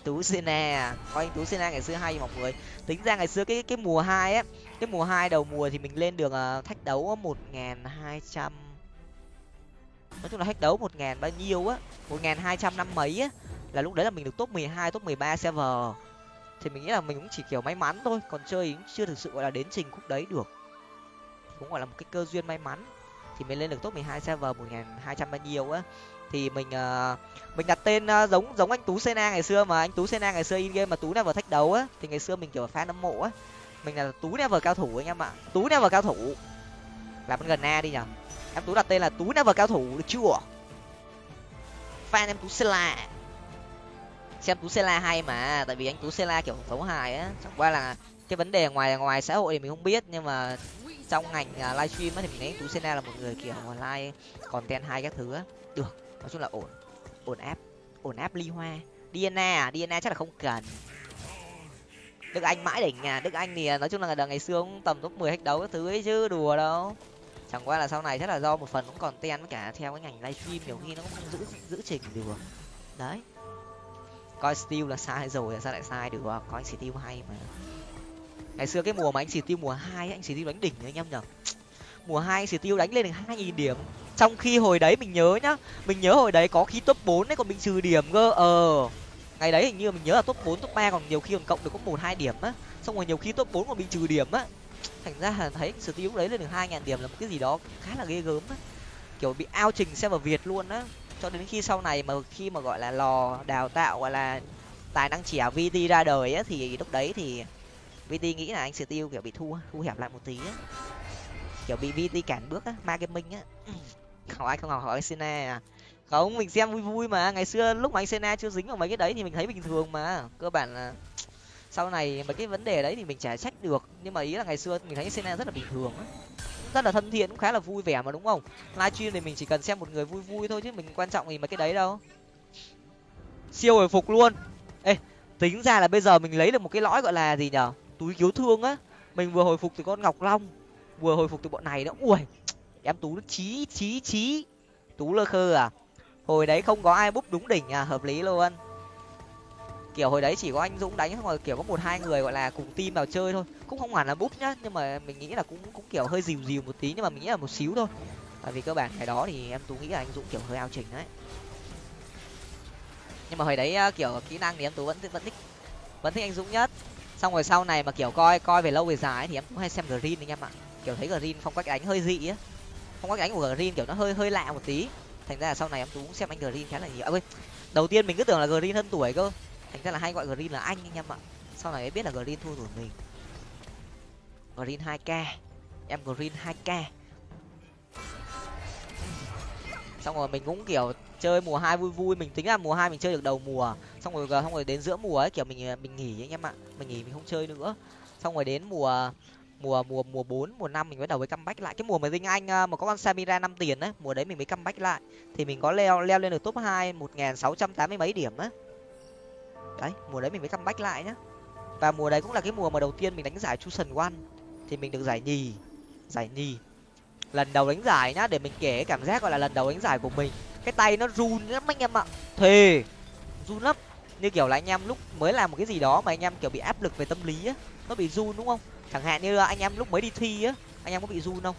Tú sena à? coi anh tú sena ngày xưa hay mọi người. Tính ra ngày xưa cái cái mùa hai á cái mùa hai đầu mùa thì mình lên được uh, thách đấu một nghìn hai trăm nói chung là thách đấu một nghìn bao nhiêu á một nghìn hai trăm năm mấy á là lúc đấy là mình được top mười hai top mười ba server. Thì mình nghĩ là mình cũng chỉ kiểu may mắn thôi còn chơi cũng chưa thực sự gọi là đến trình khúc đấy được. Cũng gọi là một cái cơ duyên may mắn. Thì mình lên được top mười hai server một nghìn hai trăm bao nhiêu á thì mình uh, mình đặt tên uh, giống giống anh tú sena ngày xưa mà. Anh tú sena ngày xưa in game mà tú never thách đấu á thì ngày xưa mình kiểu fan hâm mộ á. Mình là tú never cao thủ anh em ạ. Tú never cao thủ. Làm gần na đi nhở em tú đặt tên là tú never cao thủ được chưa? Fan em tú sela. Xem tú sela hay mà tại vì anh tú sela kiểu xấu hài á. Chẳng qua là cái vấn đề ngoài ngoài xã hội thì mình không biết nhưng mà trong ngành uh, livestream á thì mình thấy anh tú sena là một người kiểu online content hay các thứ á. Được nói chung là ổn ổn áp ổn áp ly hoa. Dna à? Dna chắc là không cần. Đức anh mãi đỉnh à đức anh thì à, nói chung là ngày xưa cũng tầm top mười hết đấu các thứ ấy chứ, đùa đâu. Chẳng qua là sau này chắc là do một phần cũng còn ten với cả theo cái ngành livestream, nhiều khi nó cũng không giữ giữ trình được. Đấy. Coi steel là sai rồi sao lại sai được? Coi anh steel hay mà. Ngày xưa cái mùa mà anh steel mùa hai anh steel đánh đỉnh anh em nhở? Mùa hai anh steel đánh lên được hai nghìn điểm. Trong khi hồi đấy mình nhớ nhá mình nhớ hồi đấy có khi top bốn đấy còn bị trừ điểm cơ ờ. Ngày đấy hình như mình nhớ là top bốn top ba còn nhiều khi còn cộng được có một hai điểm á. Xong rồi nhiều khi top bốn còn bị trừ điểm á. Thành ra là thấy sự tiêu đấy lên được hai điểm là một cái gì đó khá là ghê gớm á. Kiểu bị ao trình xem vào việt luôn á. Cho đến khi sau này mà khi mà gọi là lò đào tạo gọi là tài năng trẻ vt ra đời á thì lúc đấy thì vt nghĩ là anh tiêu kiểu bị thua, thu hẹp lại một tí á kiểu bị vt cản bước á ma gaming á. Hỏi ai không học hỏi sena à. không, mình xem vui vui mà. Ngày xưa lúc mà anh sena chưa dính vào mấy cái đấy thì mình thấy bình thường mà. Cơ bản là sau này mấy cái vấn đề đấy thì mình chả trách được. Nhưng mà ý là ngày xưa mình thấy sena rất là bình thường á. Rất là thân thiện, cũng khá là vui vẻ mà, đúng không? Livestream thì mình chỉ cần xem một người vui vui thôi chứ mình quan trọng gì mấy cái đấy đâu. Siêu hồi phục luôn. Ê, tính ra là bây giờ mình lấy được một cái lõi gọi là gì nhở? Túi cứu thương á. Mình vừa hồi phục từ con ngọc long vừa hồi phục từ bọn này nữa. Ui, em tú nó chí chí chí. Tú lơ khơ à? Hồi đấy không có ai búp đúng đỉnh à? Hợp lý luôn. Kiểu hồi đấy chỉ có anh dũng đánh xong rồi kiểu có một, hai người gọi là cùng team vào chơi thôi. Cũng không hẳn là búp nhá, nhưng mà mình nghĩ là cũng cũng kiểu hơi dìu dìu một tí, nhưng mà mình nghĩ là một xíu thôi. Tại vì cơ bản cái đó thì em tú nghĩ là anh dũng kiểu hơi ao chỉnh đấy. Nhưng mà hồi đấy à, kiểu kỹ năng thì em tú vẫn vẫn thích vẫn thích anh dũng nhất. Xong rồi sau này mà kiểu coi coi về lâu về dài thì em cũng hay xem green anh em ạ kiểu thấy green phong cách đánh hơi dị á. Phong cách đánh của green kiểu nó hơi hơi lạ một tí. Thành ra là sau này em tú cũng xem anh green khá là nhiều. À, quên. Đầu tiên mình cứ tưởng là green hơn tuổi cơ. Thành ra là hay gọi green là anh anh em ạ. Sau này mới biết là green thua tuổi mình. Green hai k. Em green hai k. Xong rồi mình cũng kiểu chơi mùa hai vui vui. Mình tính là mùa hai mình chơi được đầu mùa. Xong rồi xong rồi đến giữa mùa ấy kiểu mình mình nghỉ anh em ạ. Mình nghỉ mình không chơi nữa. Xong rồi đến mùa mùa mùa mùa bốn, mùa năm mình bắt đầu với comeback lại. Cái mùa mà dinh anh ờ, mà có con samira năm tiền đấy mùa đấy mình mới comeback lại. Thì mình có leo leo lên được top hai một nghìn sáu trăm tám mươi mấy điểm á. Đấy, mùa đấy mình mới comeback lại nhá. Và mùa đấy cũng là cái mùa mà đầu tiên mình đánh giải chu sần one. Thì mình được giải nhì giải nhì. Lần đầu đánh giải nhá, để mình kể cảm giác gọi là lần đầu đánh giải của mình. Cái tay nó run lắm anh em ạ. Thề, run lắm. Như kiểu là anh em lúc mới làm một cái gì đó mà anh em kiểu bị áp lực về tâm lý á, nó bị run đúng không? Chẳng hạn như anh em lúc mới đi thi á, anh em có bị run không?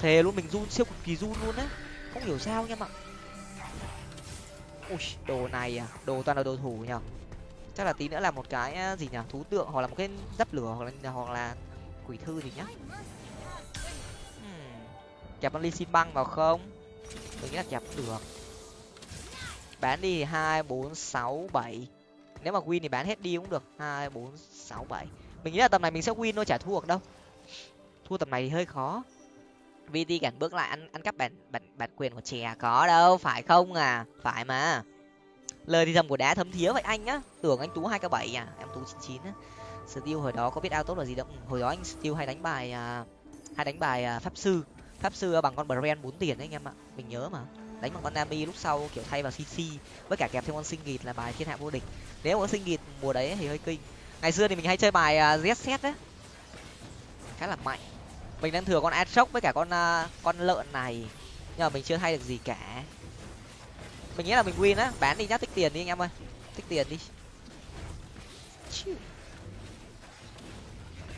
Thề luôn, mình run siêu cực kỳ run luôn á. Không hiểu sao anh em ạ. Ui, đồ này à đồ toàn là đồ thủ nhở chắc là tí nữa là một cái à, gì nhở? thú tượng, hoặc là một cái dấp lửa, hoặc là hoặc là quỷ thư gì nhá. Hmm. kẹp con ly xin băng vào không? Mình nghĩ là kẹp được. Bán đi hai, bốn, sáu, bảy. Nếu mà win thì bán hết đi cũng được. Hai, bốn, sáu, bảy mình nghĩ là tầm này mình sẽ win thôi chả thua được đâu. Thua tầm này thì hơi khó. Vt cản bước lại ăn ăn cắp bản bản bản quyền của chè có đâu phải không à? Phải mà. Lời thì dầm của đá thấm thía vậy anh á tưởng anh tú hai k bảy à? Em tú chín chín á. Steel hồi đó có biết ao tốt là gì đâu. Ừ, hồi đó anh steel hay đánh bài à, hay đánh bài à, pháp sư. Pháp sư bằng con brand bốn tiền đấy anh em ạ. Mình nhớ mà. Đánh bằng con nami lúc sau kiểu thay vào cc với cả kẹp thêm con sinh nghịt là bài thiên hạ vô địch. Nếu có sinh nghịt mùa đấy thì hơi kinh ngày xưa thì mình hay chơi bài uh, z set đấy. Khá là mạnh. Mình đang thừa con atrox với cả con uh, con lợn này. Nhưng mà mình chưa thay được gì cả. Mình nghĩ là mình win á. Bán đi nhá tích tiền đi anh em ơi. Tích tiền đi.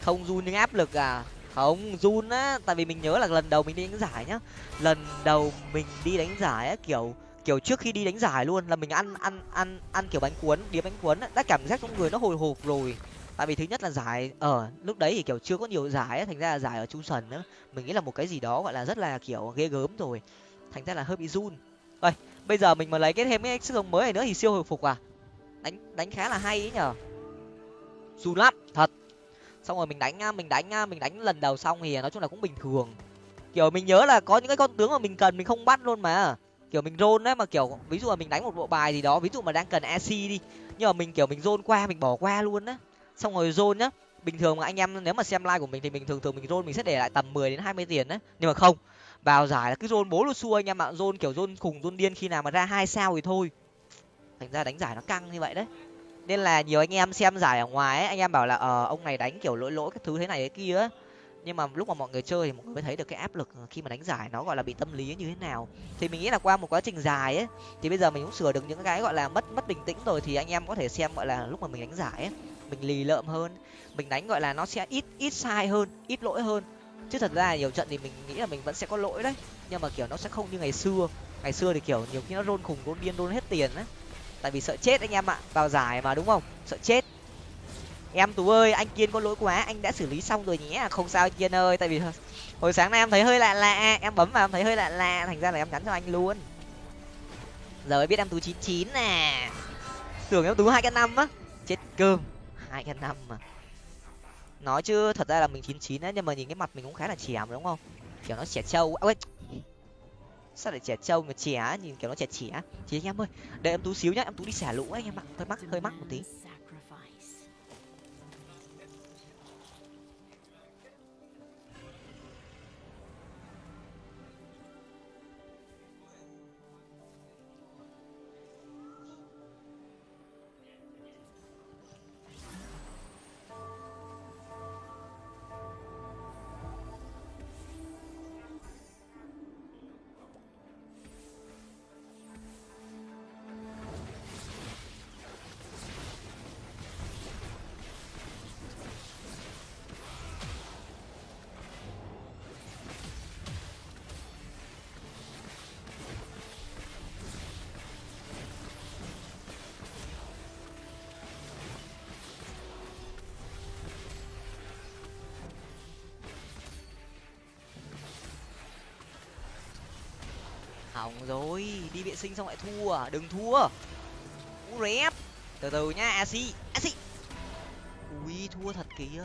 Không run nhưng áp lực à? Không run á. Tại vì mình nhớ là lần đầu mình đi đánh giải nhá. Lần đầu mình đi đánh giải á kiểu kiểu trước khi đi đánh giải luôn là mình ăn ăn ăn ăn kiểu bánh cuốn đĩa bánh cuốn đã cảm giác trong người nó hồi hộp rồi. Tại vì thứ nhất là giải ở lúc đấy thì kiểu chưa có nhiều giải ấy, thành ra là giải ở trung sần nữa mình nghĩ là một cái gì đó gọi là rất là kiểu ghê gớm rồi. Thành ra là hơi bị run. Ơi bây giờ mình mà lấy cái thêm cái sức sống mới này nữa thì siêu hồi phục à? Đánh đánh khá là hay ấy nhở run lắm thật. Xong rồi mình đánh mình đánh mình đánh lần đầu xong thì nói chung là cũng bình thường. Kiểu mình nhớ là có những cái con tướng mà mình cần mình không bắt luôn mà kiểu mình rôn đấy mà kiểu ví dụ là mình đánh một bộ bài gì đó, ví dụ mà đang cần ac đi, nhưng mà mình kiểu mình rôn qua, mình bỏ qua luôn á. Xong rồi rôn nhá, bình thường mà anh em nếu mà xem like của mình thì mình thường thường mình rôn mình sẽ để lại tầm mười đến hai mươi tiền đấy nhưng mà không. Vào giải là cứ rôn bố luôn xua anh em ạ, rôn kiểu rôn khùng, rôn điên khi nào mà ra hai sao thì thôi. Thành ra đánh giải nó căng như vậy đấy. Nên là nhiều anh em xem giải ở ngoài ấy, anh em bảo là ờ ông này đánh kiểu lỗi lỗi các thứ thế này thế kia ấy nhưng mà lúc mà mọi người chơi thì mọi người mới thấy được cái áp lực khi mà đánh giải nó gọi là bị tâm lý như thế nào. Thì mình nghĩ là qua một quá trình dài ấy, thì bây giờ mình cũng sửa được những cái gọi là mất mất bình tĩnh rồi thì anh em có thể xem gọi là lúc mà mình đánh giải ấy, mình lì lợm hơn, mình đánh gọi là nó sẽ ít ít sai hơn, ít lỗi hơn. Chứ thật ra nhiều trận thì mình nghĩ là mình vẫn sẽ có lỗi đấy, nhưng mà kiểu nó sẽ không như ngày xưa. Ngày xưa thì kiểu nhiều khi nó rôn khủng rôn điên, rôn hết tiền á. Tại vì sợ chết anh em ạ, vào giải mà, đúng không? Sợ chết em tú ơi, anh kiên có lỗi quá, anh đã xử lý xong rồi nhé. À, không sao anh kiên ơi, tại vì hồi sáng nay em thấy hơi lạ lạ. Em bấm vào em thấy hơi lạ lạ, thành ra là em nhắn cho anh luôn. Giờ mới biết em tú chín chín nè. Tưởng em tú hai cái năm á. Chết cơm, hai cái năm mà. Nói chứ, thật ra là mình chín chín á, nhưng mà nhìn cái mặt mình cũng khá là chèm đúng không? Kiểu nó trẻ trâu ơi sao lại trẻ trâu mà trẻ nhìn kiểu nó trẻ trẻ chị anh em ơi, đợi em tú xíu nhá, em tú đi xả lũ anh em ạ. Hơi mắc hơi mắc một tí. Hỏng rồi. Đi vệ sinh xong lại thua à? đừng thua. U rép. Từ từ nhá asi asi ui, thua thật kìa.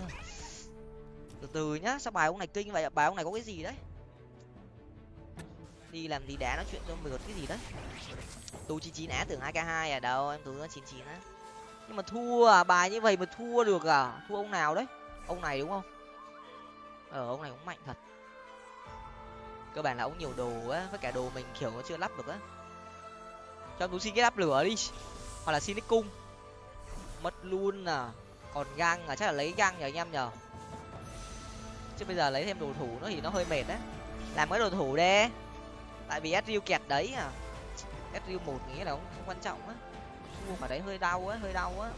Từ từ nhá, sao bài ông này kinh vậy bài ông này có cái gì đấy? Đi làm gì đá nói chuyện cho mượt cái gì đấy? Tu chín chín á, tưởng hai k hai à? Đâu, em tú chín chín á. Nhưng mà thua à? Bài như vậy mà thua được à? Thua ông nào đấy? Ông này đúng không? Ờ ông này cũng mạnh thật cơ bản là ông nhiều đồ á với cả đồ mình kiểu nó chưa lắp được á. Cho tú xin cái lắp lửa đi. Hoặc là xin cái cung. Mất luôn à. Còn găng à chắc là lấy găng nhờ anh em nhờ. Chứ bây giờ lấy thêm đồ thủ nó thì nó hơi mệt đấy làm cái đồ thủ đi tại vì sriu kẹt đấy à. Sriu một nghĩa là không, không quan trọng á. Mua mà đấy hơi đau á hơi đau á.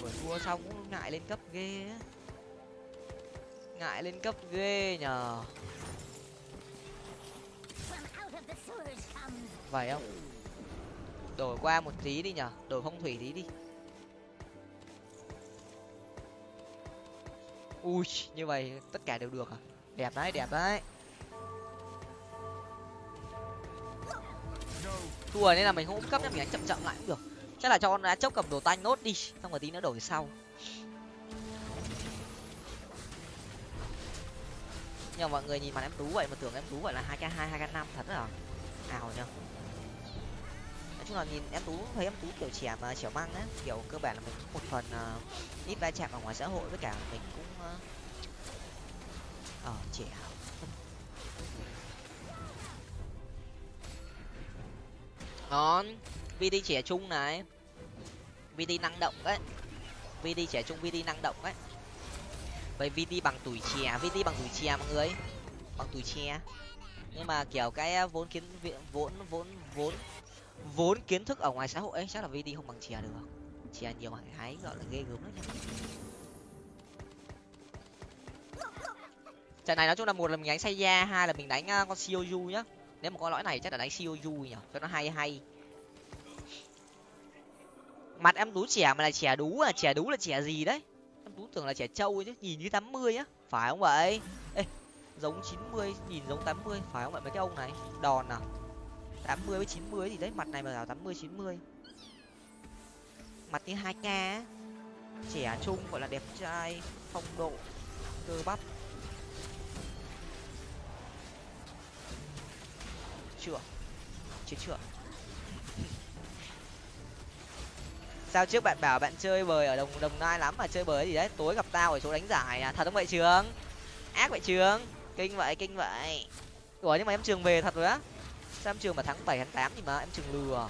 Vừa thua xong cũng ngại lên cấp ghê á ngại lên cấp ghê nhờ. Vậy không? Đổi qua một tí đi nhở đổi phong thủy tí đi. Ui, như vậy tất cả đều được à? Đẹp đấy đẹp đấy. Thua nên là mình không cấp nhá, mình đánh chậm chậm lại cũng được. Chắc là cho con đá chốc cầm đồ tanh nốt đi, xong rồi tí nữa đổi sau. Nhưng mà mọi người nhìn mặt em tú vậy mà tưởng em tú vậy là hai k hai hai k năm thật à ảo nhở nói chung là nhìn em tú thấy em tú kiểu trẻ mà trẻ măng ấy kiểu cơ bản là mình một phần uh, ít va chạm ở ngoài xã hội với cả mình cũng ờ uh, uh, trẻ. Ngon. Vd trẻ trung này. Vd năng động đấy. Vd trẻ trung vd năng động đấy vậy vt bằng tuổi trẻ, vt bằng tuổi trẻ mọi người. Bằng tuổi trẻ. Nhưng mà kiểu cái à, vốn kiến vốn vốn vốn vốn kiến thức ở ngoài xã hội ấy, chắc là vt không bằng chè được. Chè nhiều hàng hái gọi là ghê gớm lắm trận này nói chung là một là mình đánh say da hai là mình đánh à, con sioju nhá. Nếu mà con lõi này chắc là đánh sioju nhỉ, cho nó hay hay. Mặt em tú trẻ mà là trẻ đú à trẻ đú là trẻ gì đấy? Tú tưởng là trẻ trâu chứ, nhìn như tám mươi á, phải không vậy? Ê, giống chín mươi, nhìn giống tám mươi, phải không vậy mấy cái ông này? Đòn à? tám mươi với chín mươi thì đấy, mặt này mà bảo tám mươi, chín mươi. Mặt như hai k trẻ trung gọi là đẹp trai, phong độ, cơ bắp. Chưa? Chết chưa. Sao trước bạn bảo bạn chơi bời ở đồng đồng nai lắm mà chơi bời gì đấy? Tối gặp tao ở chỗ đánh giải à? Thật không vậy trường? Ác vậy trường? Kinh vậy kinh vậy. Ủa, nhưng mà em trường về thật rồi á? Sao em trường mà tháng bảy tháng tám thì mà em trường lừa?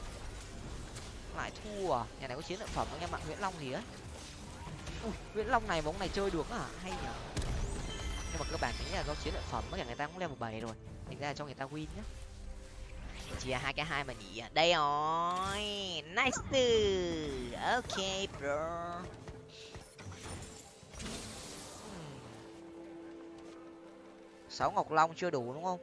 Lại thua à? Nhà này có chiến lợi phẩm anh em bạn nguyễn long gì á? Nguyễn long này bóng này chơi được à hay nhở nhưng mà cơ bản nghĩ là do chiến lợi phẩm cả người ta cũng level bảy rồi. Thành ra là cho người ta win nhá chia hai cái hai mà nhỉ? Đây rồi. Nice ok, bro. Sáu ngọc long chưa đủ đúng không?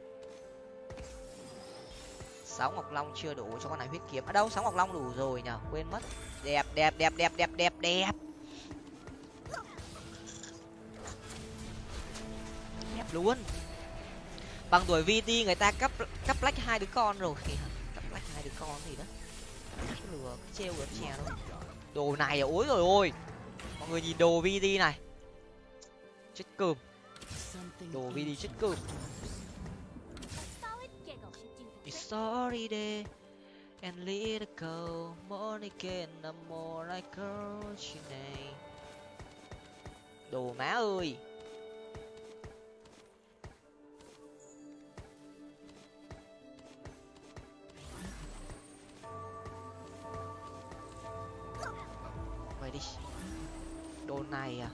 Sáu ngọc long chưa đủ cho con này huyết kiếm. Ở đâu, sáu ngọc long đủ rồi nhở quên mất. Đẹp đẹp đẹp đẹp đẹp đẹp đẹp. Đẹp luôn bằng tuổi vt người ta cấp cấp lách hai đứa con rồi. Kìa cấp lách hai đứa con gì đó. Lừa treo được chè đâu đồ này à, ối rồi ôi. Mọi người nhìn đồ vt này. Chết cơm. Đồ vt chết cơm. Sorry day and little girl more again no more like girl she này đồ má ơi. Vậy đi. Đồ này à?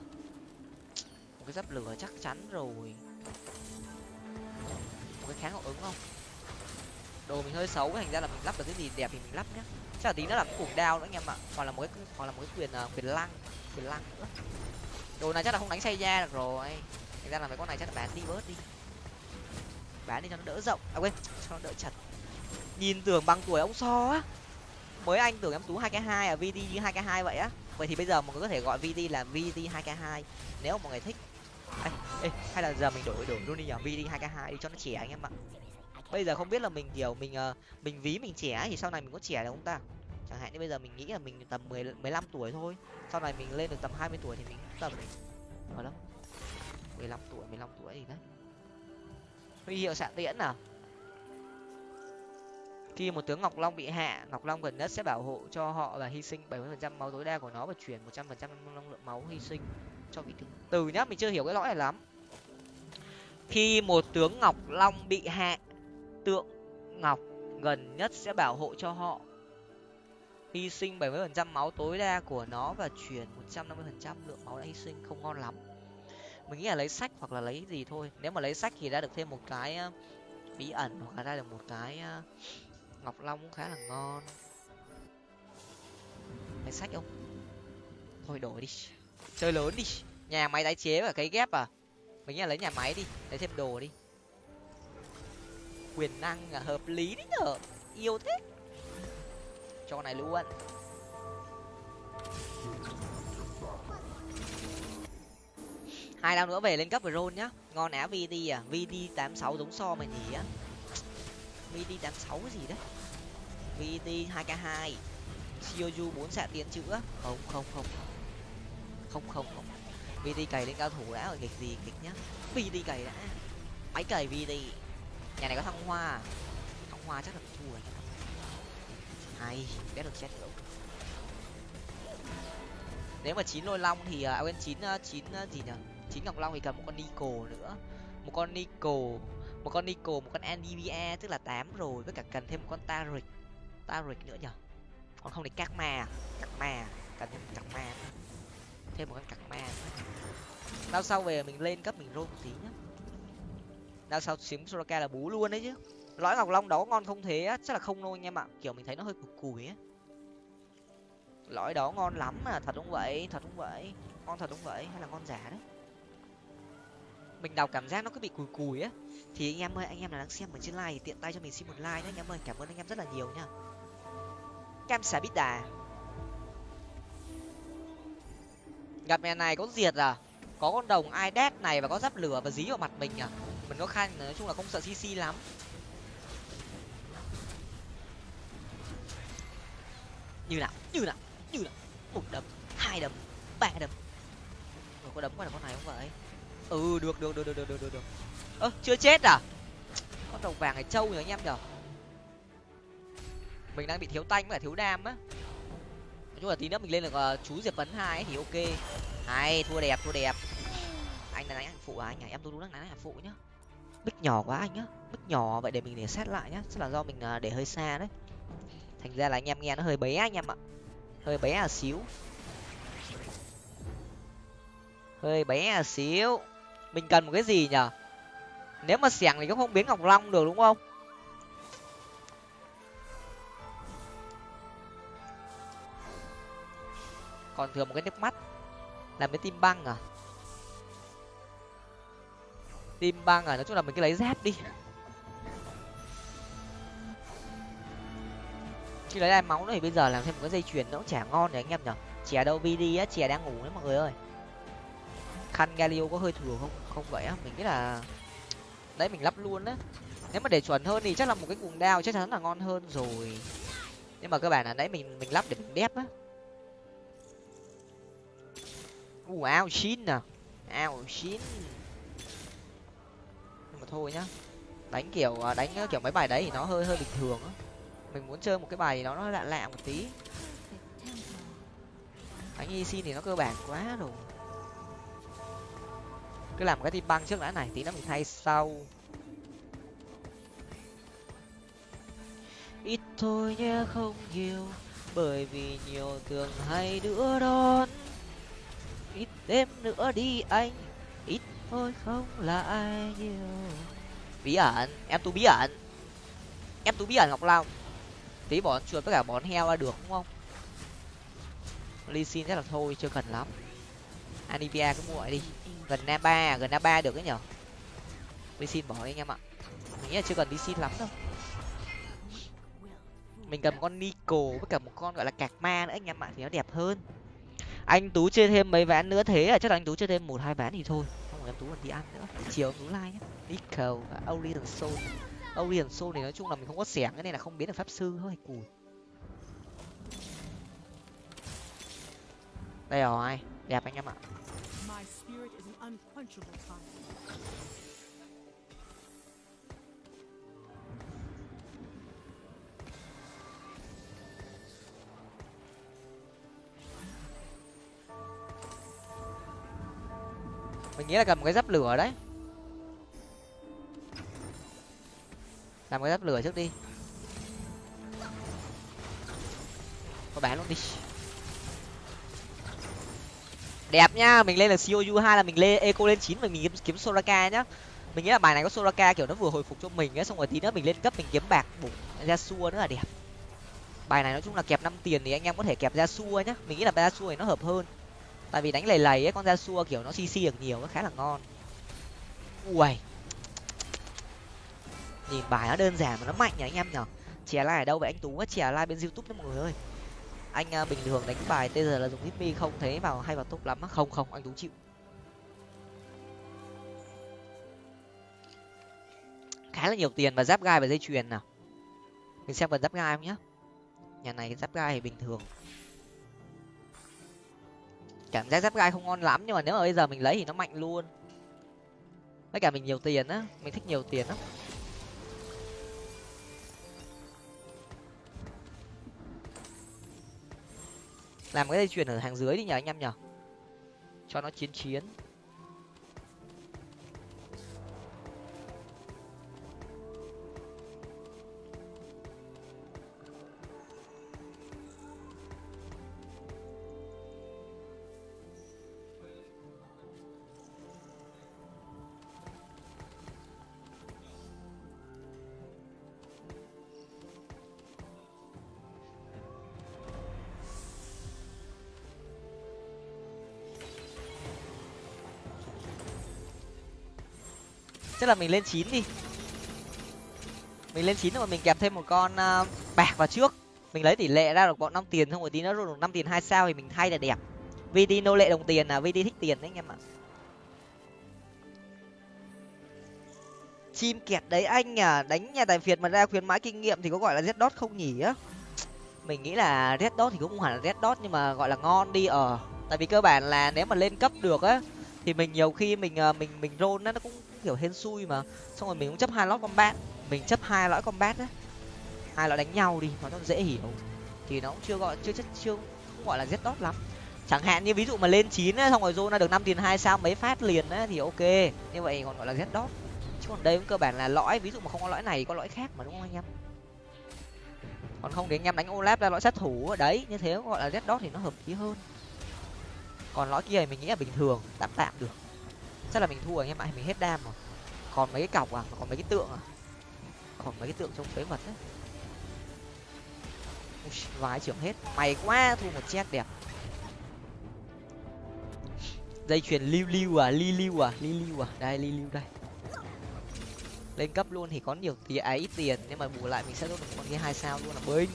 Một cái giáp lửa chắc chắn rồi. Một cái kháng hậu ứng không? Đồ mình hơi xấu thành ra là mình lắp được cái gì đẹp thì mình lắp nhá. Chắc là tí nữa là cái cuồng đao nữa anh em ạ. Hoặc là một cái hoặc là một cái quyền uh, quyền lăng quyền lăng nữa. Đồ này chắc là không đánh say da được rồi. Thành ra là mấy con này chắc là bán đi bớt đi. Bán đi cho nó đỡ rộng. À quên cho nó đỡ chật. Nhìn tưởng bằng tuổi ông so á. Mới anh tưởng em tú hai k hai à vd như hai k hai vậy á vậy thì bây giờ mọi người có thể gọi vd là vd 2k2 nếu mọi người thích. Ê, ê, hay là giờ mình đổi đổi luôn đi nhở vi đi hai k hai đi cho nó trẻ anh em ạ. Bây giờ không biết là mình kiểu mình uh, mình ví mình trẻ thì sau này mình có trẻ được không ta? Chẳng hạn như bây giờ mình nghĩ là mình tầm mười mười lăm tuổi thôi. Sau này mình lên được tầm hai mươi tuổi thì mình tầm ở ờ đâu mười lăm tuổi mười lăm tuổi gì đấy. Huy hiệu xạ tiễn à? Khi một tướng ngọc long bị hạ, ngọc long gần nhất sẽ bảo hộ cho họ và hy sinh bảy mươi phần trăm máu tối đa của nó và chuyển một trăm phần trăm năng lượng máu hy sinh cho vị tướng. Từ nhá, mình chưa hiểu cái lõi này lắm. Khi một tướng ngọc long bị hạ, tượng ngọc gần nhất sẽ bảo hộ cho họ hy sinh bảy mươi phần trăm máu tối đa của nó và chuyển một trăm năm mươi phần trăm lượng máu đã hy sinh không ngon lắm. Mình nghĩ là lấy sách hoặc là lấy gì thôi. Nếu mà lấy sách thì đã được thêm một cái ờ, bí ẩn hoặc là ra được một cái ờ, ngọc long cũng khá là ngon. Mày sách không? Thôi đổi đi. Chơi lớn đi. Nhà máy tái chế và cái ghép à? Mình nghĩ là lấy nhà máy đi, lấy thêm đồ đi. Quyền năng là hợp lý đấy nhở. Yêu thế. Cho này luôn hai năm nữa về lên cấp rồi nhá. Ngon á vd à. Vd tám sáu giống so mày nhỉ á vd tám sáu gì đấy? Vt hai k hai. Shioju bốn xạ tiến chữa không không không. Không không không. Vd cày lên cao thủ đã rồi, nghịch gì kịch nhá. Vt cày đã. Máy cày vt nhà này có thăng hoa. Thăng hoa chắc là thua rồi. Hay, biết được chết rồi. Nếu mà chín lôi long thì à, à quên, chín à, chín à, gì nhở? Chín ngọc long thì cần một con nico nữa. Một con nico một con nico, một con anivia, tức là tám rồi, với cả cần thêm một con taric taric nữa nhở còn không thì các ma à? các ma à? cần thêm các ma thêm một con các ma đâu sau về mình lên cấp mình roll một tí nhá. Đâu sau xím soraka là bú luôn đấy chứ. Lõi ngọc long đó ngon không thế á? Chắc là không đâu anh em ạ kiểu mình thấy nó hơi cục cùi á. Lõi đó ngon lắm mà, thật đúng vậy, thật đúng vậy. Ngon thật đúng vậy, hay là ngon giả đấy. Mình đọc cảm giác nó cứ bị cùi cùi á thì anh em ơi anh em là đang xem ở trên like thì tiện tay cho mình xin một like nhé anh em ơi cảm ơn anh em rất là nhiều nha cam xả bít đà. Gặp mẹ này có diệt à? Có con đồng ai đét này và có giáp lửa và dí vào mặt mình à? Mình có khăn nói chung là không sợ cc lắm. Như nào? Như nào? Như nào? Một đấm hai đấm ba đấm. Ủa, có đấm qua được con này không vậy? Ừ được được được được được được được ơ chưa chết à? Con đồng vàng này trâu nhở anh em nhở? Mình đang bị thiếu tanh với cả thiếu đam á. Nói chung là tí nữa mình lên được uh, chú diệp vấn hai thì ok. Hay thua đẹp thua đẹp. Anh là đánh hạnh phụ à anh à em tôi đúng đang đánh hạnh phụ nhá. Bích nhỏ quá anh nhá. Bích nhỏ vậy để mình để xét lại nhá. Chắc là do mình uh, để hơi xa đấy. Thành ra là anh em nghe nó hơi bé anh em ạ. Hơi bé là xíu. Hơi bé là xíu. Mình cần một cái gì nhở? Nếu mà xẻng thì cũng không biến ngọc long được, đúng không? Còn thừa một cái nước mắt. Làm cái tim băng à? Tim băng à? Nói chung là mình cứ lấy dép đi. Chứ lấy lại máu nữa thì bây giờ làm thêm một cái dây chuyền nó cũng chả ngon để anh em nhở chè đâu vd á, chè đang ngủ đấy mọi người ơi. Khăn galio có hơi thừa không? Không vậy á, mình nghĩ là đấy, mình lắp luôn á. Nếu mà để chuẩn hơn thì chắc là một cái cuồng đao chắc chắn là ngon hơn rồi. Nhưng mà cơ bản là đấy mình mình lắp để mình đép á. U ao chín à. Ao chín. Nhưng mà thôi nhá. Đánh kiểu à, đánh à, kiểu mấy bài đấy thì nó hơi hơi bình thường á. Mình muốn chơi một cái bài nó nó lạ lạ một tí. Đánh y xin thì nó cơ bản quá rồi cứ làm cái tim băng trước đã này, tí nữa mình thay sau. Ít thôi nhé, không nhiều, bởi vì nhiều thường hay đứa đón. Ít đêm nữa đi anh, ít thôi không là ai nhiều. Bí ẩn, em tu bí ẩn. Em tu bí ẩn, ngọc long. Tí bón chuột với cả bón heo là được, đúng không? Ly xin chắc là thôi, chưa cần lắm. Anivia cứ muội đi gần na ba gần na ba được ấy nhở? Đi xin bỏ đi anh em ạ. Mình nghĩ là chưa cần đi xin lắm đâu. Mình cần một con nico với cả một con gọi là cạc ma nữa anh em ạ, thì nó đẹp hơn. Anh tú chơi thêm mấy ván nữa thế à? Chắc là anh tú chơi thêm một, hai ván thì thôi. Không em tú còn đi ăn nữa. Chiều em tú like nhé Nico và Orion Soul. Orion Soul thì nói chung là mình không có xẻng nên là không biến được pháp sư thôi, cùi. Đây rồi, đẹp anh em ạ unquenchable fire. mình nghĩ là cần một cái giáp lửa đấy. Làm cái giáp lửa trước đi. Có bán luôn đi? Đẹp nhá mình lên là cou hai là mình lên eco lên chín và mình kiếm, kiếm soraka nhá. Mình nghĩ là bài này có soraka kiểu nó vừa hồi phục cho mình ấy xong rồi tí nữa mình lên cấp mình kiếm bạc bụng ra xua nữa là đẹp. Bài này nói chung là kẹp năm tiền thì anh em có thể kẹp ra xua nhá. Mình nghĩ là ra xua này nó hợp hơn. Tại vì đánh lầy lầy ấy con ra xua kiểu nó cc được nhiều nó khá là ngon. Ui nhìn bài nó đơn giản mà nó mạnh nhỉ anh em nhở chè lai ở đâu vậy anh tú? Á chè lai bên youtube đấy mọi người ơi anh à, bình thường đánh bài bây giờ là dùng hitmi không thấy vào hay vào top lắm không không anh tú chịu. Khá là nhiều tiền và giáp gai và dây chuyền nào. Mình xem cần giáp gai không nhá. Nhà này giáp gai thì bình thường. Cảm giác giáp gai không ngon lắm nhưng mà nếu mà bây giờ mình lấy thì nó mạnh luôn. Với cả mình nhiều tiền á mình thích nhiều tiền lắm. Làm cái dây chuyền ở hàng dưới đi nhờ anh em nhờ, cho nó chiến chiến. Tức là mình lên chín đi. Mình lên chín rồi mình kẹp thêm một con uh, bạc vào trước. Mình lấy tỷ lệ ra được bọn năm tiền xong rồi tí nó rồi được năm tiền hai sao thì mình thay là đẹp. Vd nô lệ đồng tiền là vd thích tiền đấy anh em ạ. Chim kẹt đấy anh à đánh nhà tài phiệt mà ra khuyến mãi kinh nghiệm thì có gọi là red dot không nhỉ? Á mình nghĩ là red dot thì cũng không hẳn là red dot nhưng mà gọi là ngon đi ở tại vì cơ bản là nếu mà lên cấp được á thì mình nhiều khi mình ờ, mình mình rôn nó cũng kiểu hên xui mà. Xong rồi mình cũng chấp hai lõi combat. Mình chấp hai lõi combat đấy hai lõi đánh nhau đi, nó rất dễ hiểu thì nó cũng chưa gọi, chưa chất, chưa không gọi là z đót lắm. Chẳng hạn như ví dụ mà lên chín xong rồi zona ra được năm tiền hai sao mấy phát liền á, thì ok. Như vậy còn gọi là z đót chứ còn đây cũng cơ bản là lõi, ví dụ mà không có lõi này, có lõi khác mà, đúng không anh em? Còn không thì anh em đánh olap ra, lõi sát thủ ở đấy, như thế gọi là z đót thì nó hợp lý hơn. Còn lõi kia thì mình nghĩ là bình thường, tạm tạm được chắc là mình thua anh em ạ mình hết đam rồi. Còn mấy cái cọc à còn mấy cái tượng à? Còn mấy cái tượng trong phế vật đấy vái trưởng hết. Mày quá thua một chết đẹp. Dây chuyền lưu lưu à li lưu à li lưu à. Đây li lưu đây. Lên cấp luôn thì có nhiều tiền ấy à, ít tiền. Nhưng mà bù lại mình sẽ được con kia hai sao luôn là binh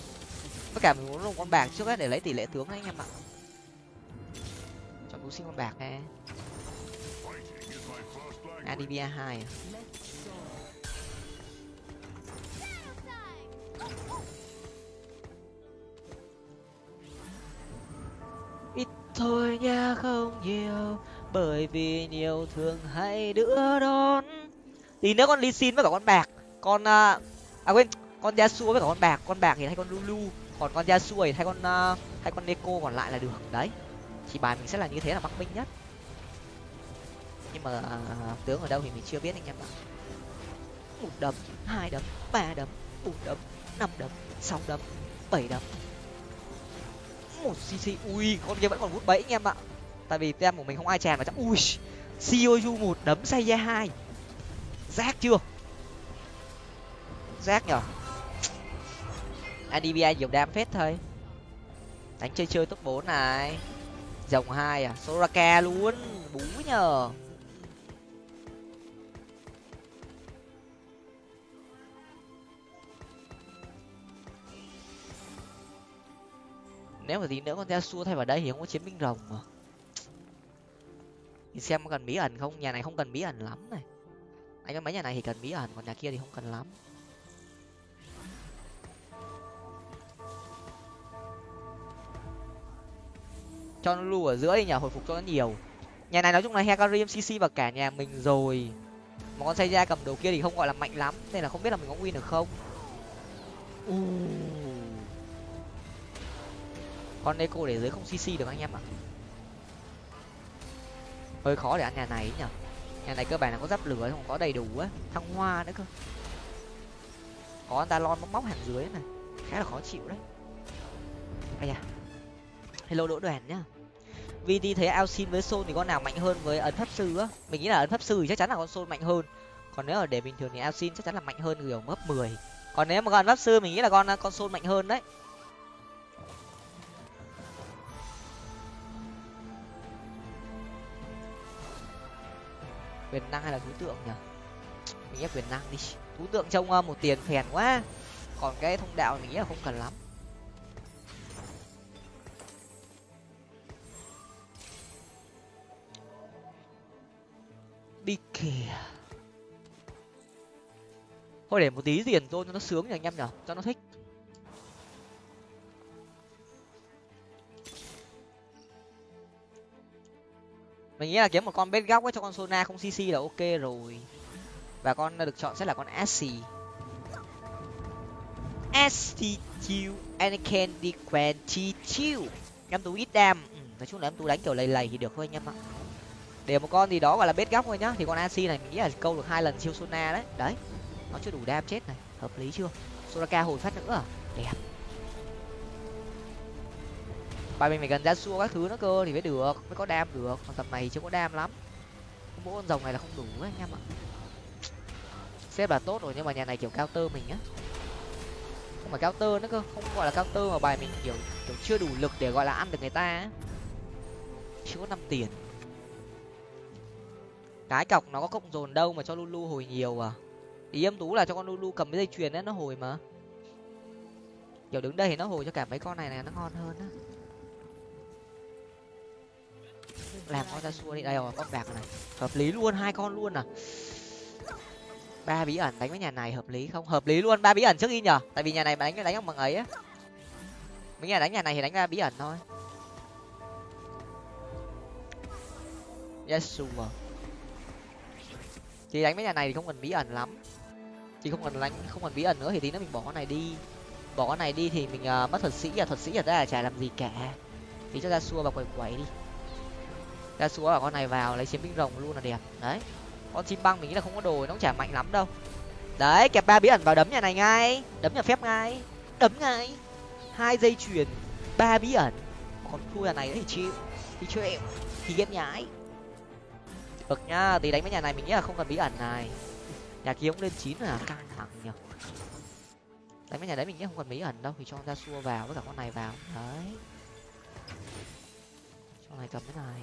tất cả mình muốn dùng con bạc trước hết để lấy tỷ lệ tướng đấy anh em ạ. Chọn tú sinh con bạc nè adibia hai à ít thôi nha không nhiều bởi vì nhiều thường hay đưa đón. Tí nữa con ly xin với cả con bạc. Con à, à quên con Yasuo với cả con bạc. Con bạc thì thay con lulu còn con Yasuo thì thay con uh, thay con neko còn lại là được. Đấy chỉ bài mình sẽ là như thế là mắc minh nhất nhưng mà à, tướng ở đâu thì mình chưa biết anh em ạ. Một đấm, hai đấm, ba đấm, bốn đấm, năm đấm, sáu đấm, bảy đấm. Một cc ui, con kia vẫn còn hút bẫy anh em ạ. Tại vì tem của mình không ai chèn vào chắc, ui cou một đấm say ra hai. Rác chưa? Rác nhở? Adbi nhiều đam phết thôi. Đánh chơi chơi top bốn này. Dòng hai à soraka luôn, bú nhờ. Nếu mà tí nữa con Yasuo thay vào đây thì không có chiến binh rồng mà. Thì xem có cần bí ẩn không? Nhà này không cần bí ẩn lắm này. Anh có mấy nhà này thì cần bí ẩn, còn nhà kia thì không cần lắm. Cho nó lưu ở giữa đi nhà hồi phục cho nó nhiều. Nhà này nói chung là hecarim cc và cả nhà mình rồi. Mà con xây ra cầm đầu kia thì không gọi là mạnh lắm, nên là không biết là mình có win được không. Uh con eco để dưới không cc được anh em ạ. Hơi khó để ăn nhà này nhở. Nhà này cơ bản là có giáp lửa không, có đầy đủ á, thăng hoa nữa cơ. Có anh ta lon móc móc hàng dưới này, khá là khó chịu đấy. Ai da. Hello đỗ đoàn nhá. Vt thấy ao xin với sol thì con nào mạnh hơn với ấn pháp sư á? Mình nghĩ là ấn pháp sư thì chắc chắn là con sol mạnh hơn. Còn nếu ở để bình thường thì ao xin chắc chắn là mạnh hơn kiểu mấp mười. Còn nếu mà con ấn pháp sư mình nghĩ là con con sol mạnh hơn đấy. Quyền năng hay là thú tượng nhỉ? Mình ép quyền năng đi. Thú tượng trông ờ, một tiền phèn quá. Còn cái thông đạo mình nghĩ là không cần lắm. Đi kìa. Thôi để một tí tiền thôi cho nó sướng nhỉ anh em nhở cho nó thích. Mình nghĩ là kiếm một con bết góc ấy cho con sona không cc là ok rồi. Và con được chọn sẽ là con assi. Assi chiu and candy quenty em tú ít đam. Ừ, nói chung là em tú đánh kiểu lầy lầy thì được thôi anh em ạ. Để một con gì đó gọi là bết góc thôi nhá. Thì con assi này mình nghĩ là câu được hai lần siêu sona đấy. Đấy nó chưa đủ đam chết này. Hợp lý chưa? Soraka hồi phát nữa à? Đẹp bài mình phải gần ra xua các thứ nó cơ, thì mới được, mới có đam được. Còn tầm này chưa có đam lắm. Mỗi con rồng này là không đủ ấy, anh em ạ. Xếp là tốt rồi, nhưng mà nhà này kiểu cao tơ mình á. Không phải cao tơ nữa cơ, không gọi là cao tơ mà bài mình kiểu kiểu chưa đủ lực để gọi là ăn được người ta á. Chưa có năm tiền. Cái cọc nó có cộng dồn đâu mà cho lulu hồi nhiều à? Ý em tú là cho con lulu cầm cái dây chuyền ấy nó hồi mà. Kiểu đứng đây thì nó hồi cho cả mấy con này này, nó ngon hơn á làm con ra xua đi. Đây rồi con bạc này. Hợp lý luôn hai con luôn à. Ba bí ẩn đánh với nhà này hợp lý không? Hợp lý luôn ba bí ẩn trước đi nhở tại vì nhà này mà đánh đánh bằng ấy á. Mấy nhà đánh nhà này thì đánh ba bí ẩn thôi. Yes sure. Thì đánh với nhà này thì không cần bí ẩn lắm. Chỉ không cần đánh không cần bí ẩn nữa thì tí nữa mình bỏ con này đi. Bỏ con này đi thì mình uh, mất thuật sĩ à. Thuật sĩ ở đây là chả làm gì cả. Thì cho ra xua và quẩy quẩy đi ra xua bảo con này vào lấy chiến binh rồng luôn là đẹp. Đấy, con chim băng mình nghĩ là không có đồ nó cũng chả mạnh lắm đâu. Đấy, kẹp ba bí ẩn vào đấm nhà này ngay. Đấm nhà phép ngay. Đấm ngay. Hai dây chuyền, ba bí ẩn. Còn thua nhà này thì chịu. Thì chịu thì ghép nhái được nhá, tí đánh với nhà này mình nghĩ là không cần bí ẩn này. Nhà kia cũng lên chín là căng thẳng nhở đánh với nhà đấy mình nghĩ không cần bí ẩn đâu, thì cho ra xua vào với cả con này vào. Đấy. Cho này cầm cái này.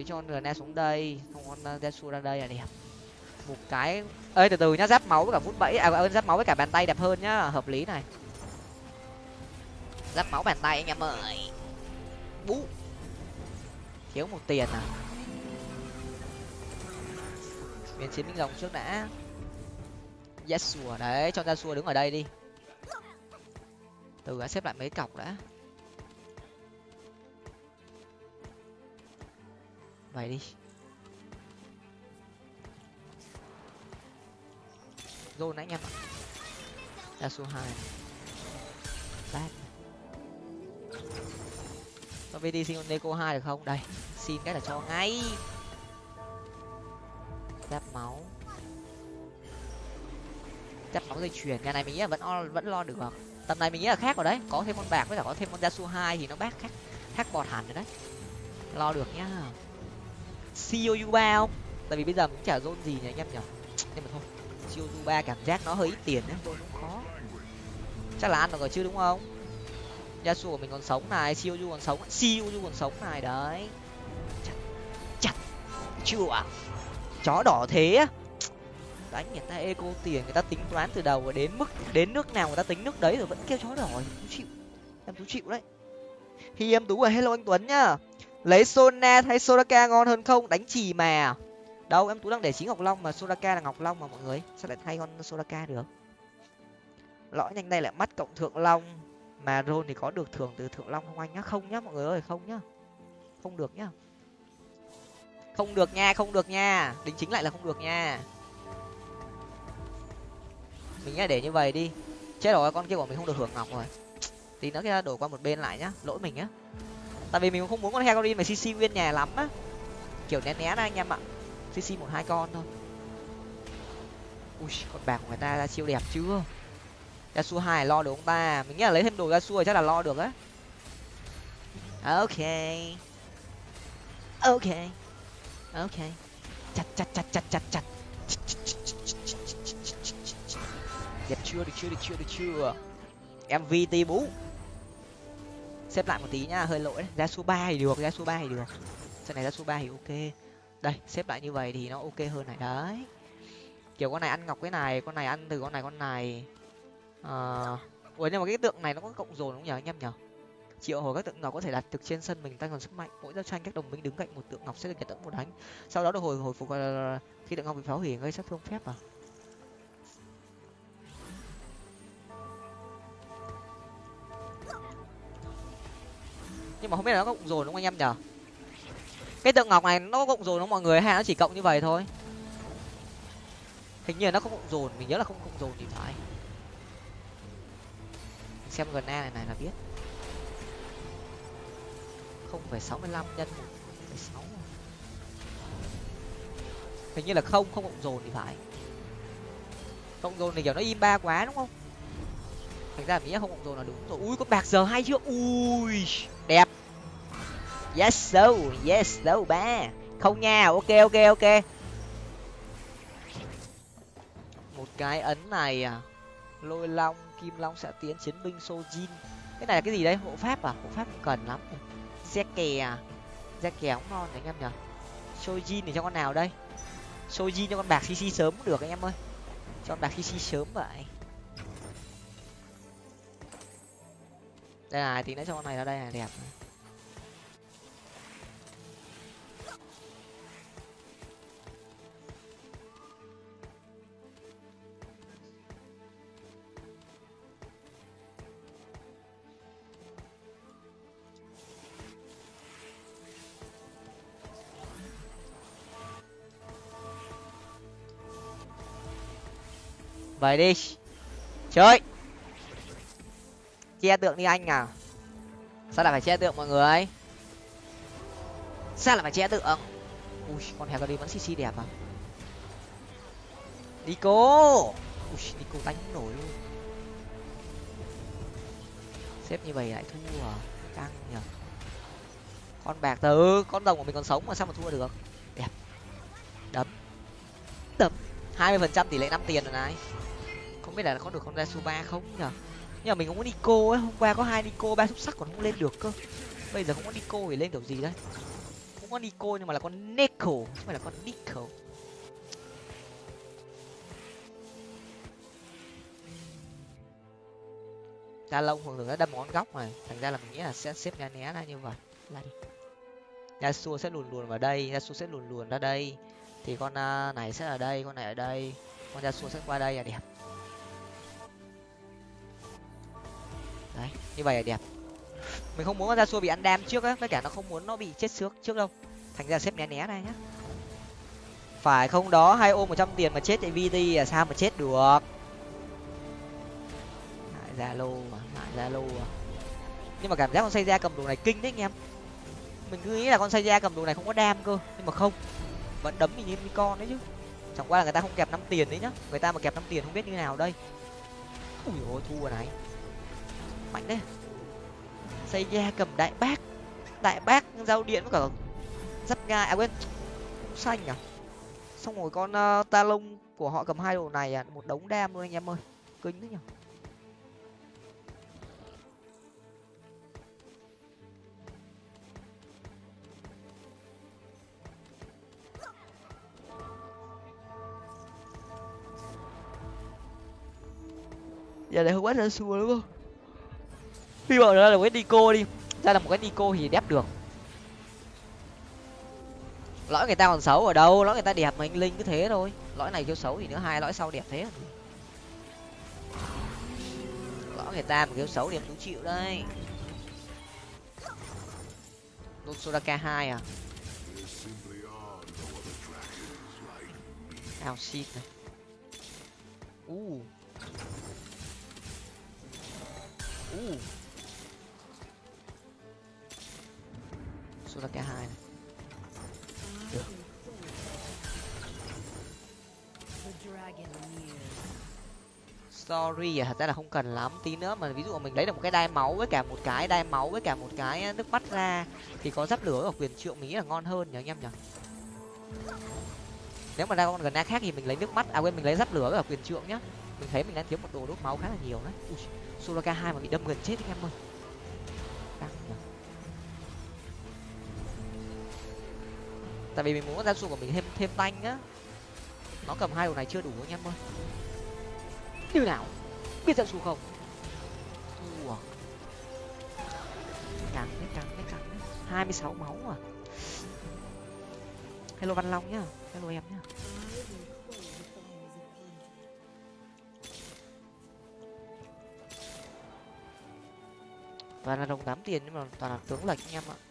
Thì cho con ne xuống đây không con ờ, Desu ra đây là đẹp. Một cái ơi từ từ nhá, giáp máu với cả vút bẫy à ơn giáp máu với cả bàn tay đẹp hơn nhá, hợp lý này. Giáp máu bàn tay anh em ơi. Bú. Thiếu một tiền à. Biến chiến binh rồng trước đã. Yes sùa à, đấy, cho ra xua đứng ở đây đi. Từ đã xếp lại mấy cọc đã. Vậy đi. Zone anh em ạ. Số hai bát có vt xin con neko hai được không? Đây xin cái là cho ngay. Giáp máu. Giáp máu dây chuyền nhà này mình nghĩ là vẫn lo, vẫn lo được tầm này mình nghĩ là khác rồi đấy. Có thêm con bạc với cả có thêm con Yasu hai thì nó bác khác khác bọt hẳn rồi đấy. Lo được nhá siêu ba không? Tại vì bây giờ cũng chả zone gì nhỉ anh em nhở nhưng mà thôi siêu ba cảm giác nó hơi ít tiền đấy zone cũng khó chắc là ăn được rồi chứ đúng không? Yasu của mình còn sống này siêu u còn sống siêu u còn sống này, đấy. Chặt chặt, chưa à? chó đỏ thế đánh người ta eco tiền, người ta tính toán từ đầu đến mức, đến nước nào người ta tính nước đấy rồi vẫn kêu chó đỏ tú chịu. Em tú chịu đấy. Khi em tú à hello anh tuấn nhá lấy sona hay soraka ngon hơn không? Đánh chì mà. Đâu, em tú đang để chính ngọc long mà. Soraka là ngọc long mà, mọi người. Sao lại thay con soraka được? Lõi nhanh đây lại mắt cộng thượng long. Mà rôn thì có được thưởng từ thượng long không anh nhá. Không nhá, mọi người ơi, không nhá. Không được nhá. Không được nha, không được nha. Đính chính lại là không được nha. Mình nhá, để như vậy đi. Chết rồi, con kia của mình không được hưởng ngọc rồi. Tí nữa kia đổi qua một bên lại nhá. Lỗi mình á tại vì mình cũng không muốn con hecarim mà cc nguyên nhà lắm á. Kiểu né né ra anh em ạ. Cc một hai con thôi. Ui, con bạc của người ta ra siêu đẹp chưa ra su hai lo được ông ta mình nghĩ là lấy thêm đồ ra su chắc là lo được á. Ok. Ok. Ok. Chặt chặt chặt chặt chặt chặt. Đẹp chưa, được chưa được chưa được chưa? Mvt bú xếp lại một tí nhá, hơi lỗi ra số ba thì được ra số ba thì được. Trận này ra số ba thì ok. Đây, xếp lại như vậy thì nó ok hơn này. Đấy. Kiểu con này ăn ngọc cái này, con này ăn từ con này con này. Ờ ủa, nhưng mà cái tượng này nó có cộng dồn không nhở anh em nhở triệu hồi các tượng ngọc có thể đặt được trên sân mình, tăng còn sức mạnh. Mỗi giao tranh các đồng minh đứng cạnh một tượng ngọc sẽ được nhận tận một đánh. Sau đó được hồi hồi phục ờ, khi tượng ngọc bị phá hủy, gây sát thương phép à? Nhưng mà không biết là nó có cộng dồn đúng không anh em nhở cái tượng ngọc này nó có cộng dồn không mọi người? Hay nó chỉ cộng như vậy thôi? Hình như là nó không cộng dồn mình nhớ là không cộng dồn thì phải. Xem gần a này này là biết. không phải sáu mươi lăm nhân một phẩy sáu. Hình như là không không cộng dồn thì phải. Cộng dồn thì kiểu nó im ba quá đúng không? Thành ra mình không cộng dồn là đúng rồi. Ui có bạc giờ hay chưa? Ui! Yes so yes so ba. Không nha. Ok ok ok. Một cái ấn này à. Lôi long, kim long sẽ tiến chiến binh sojin. Cái này là cái gì đấy? Hộ pháp à? Hộ pháp cần lắm xe kè à? xe kè cũng ngon đấy anh em nhở sojin thì cho con nào đây? Sojin cho con bạc cc sớm cũng được anh em ơi. Cho con bạc cc sớm vậy. Đây là tí nữa cho con này ra đây là đẹp vậy đi. Chơi. Che tượng đi anh à sao lại phải che tượng mọi người? Sao lại phải che tượng? Ui, con heo đi vẫn cc đẹp à? Nico. Ui, nico đánh nổi luôn. Xếp như vậy lại thua à? Căng nhở con bạc từ con rồng của mình còn sống mà sao mà thua được? Đẹp. Đấm. Đấm. Hai mươi phần trăm tỷ lệ năm tiền rồi này không biết là có được con ra su ba không nhở nhưng mà mình không có nico ấy hôm qua có hai nico ba xúc sắc còn không lên được cơ. Bây giờ không có nico thì lên kiểu gì đấy? Không có nico nhưng mà là con nico chứ không phải là con nico. Ta lông thường thường nó đâm con góc này thành ra là mình nghĩ là sẽ xếp né né ra như vậy. Là đi. Yasuo sẽ luồn luồn vào đây Yasuo sẽ luồn luồn ra đây. Thì con uh, này sẽ ở đây con này ở đây. Con Yasuo sẽ qua đây là đẹp như vậy là đẹp. Mình không muốn con xua bị ăn đam trước á, với cả nó không muốn nó bị chết trước trước đâu. Thành ra xếp né né này nhá. Phải không đó, hai ôm một trăm tiền mà chết tại vt là sao mà chết được? Lại zalo à lại zalo à. Nhưng mà cảm giác con xây ra cầm đồ này kinh đấy anh em. Mình cứ nghĩ là con xây ra cầm đồ này không có đam cơ, nhưng mà không. Vẫn đấm mình như con đấy chứ. Chẳng qua là người ta không kẹp năm tiền đấy nhá. Người ta mà kẹp năm tiền không biết như nào đây. Ui ôi, thua này mạnh đấy xây ra cầm đại bác. Đại bác giao điện với cả dắt gai à quên xanh à xong rồi con uh, ta lông của họ cầm hai đồ này à một đống đam luôn anh em ơi. Kinh thế nhở giờ này không bắt ra xua đúng không? Hy vọng là một cái nico đi. Ra là một cái nico thì đép được. Lõi người ta còn xấu ở đâu? Lõi người ta đẹp mà anh linh cứ thế thôi. Lõi này kêu xấu thì nữa, hai lõi sau đẹp thế. Lõi người ta mà kêu xấu thì em tú chịu đây Lôn Soraka hai à? Ao shit này. Uh. Uh. Soraka hai này. The sorry à thật ra là không cần lắm. Tí nữa mà ví dụ mình lấy được một cái đai máu với cả một cái đai máu với cả một cái nước mắt ra thì có giáp lửa ở quyền triệu mình nghĩ là ngon hơn nhỉ anh em nhỉ? Nếu mà ra con gần khác thì mình lấy nước mắt à quên mình lấy giáp lửa ở quyền trượng nhá. Mình thấy mình đang thiếu một đồ đốt máu khá là nhiều đấy. Ui, Soraka hai mà bị đâm gần chết anh em ơi. Căng nhỉ. Tại vì mình muốn ra su của mình thêm thêm tanh á. Nó cầm hai đồ này chưa đủ anh em ơi. Như nào? Biết ra su không? Ủa. cắn đấy cắn đấy cắn đấy hai mươi sáu máu à. Hello văn long nhá. Hello em nhá. Toàn là đồng tám tiền nhưng mà toàn là tướng lệch anh em ạ.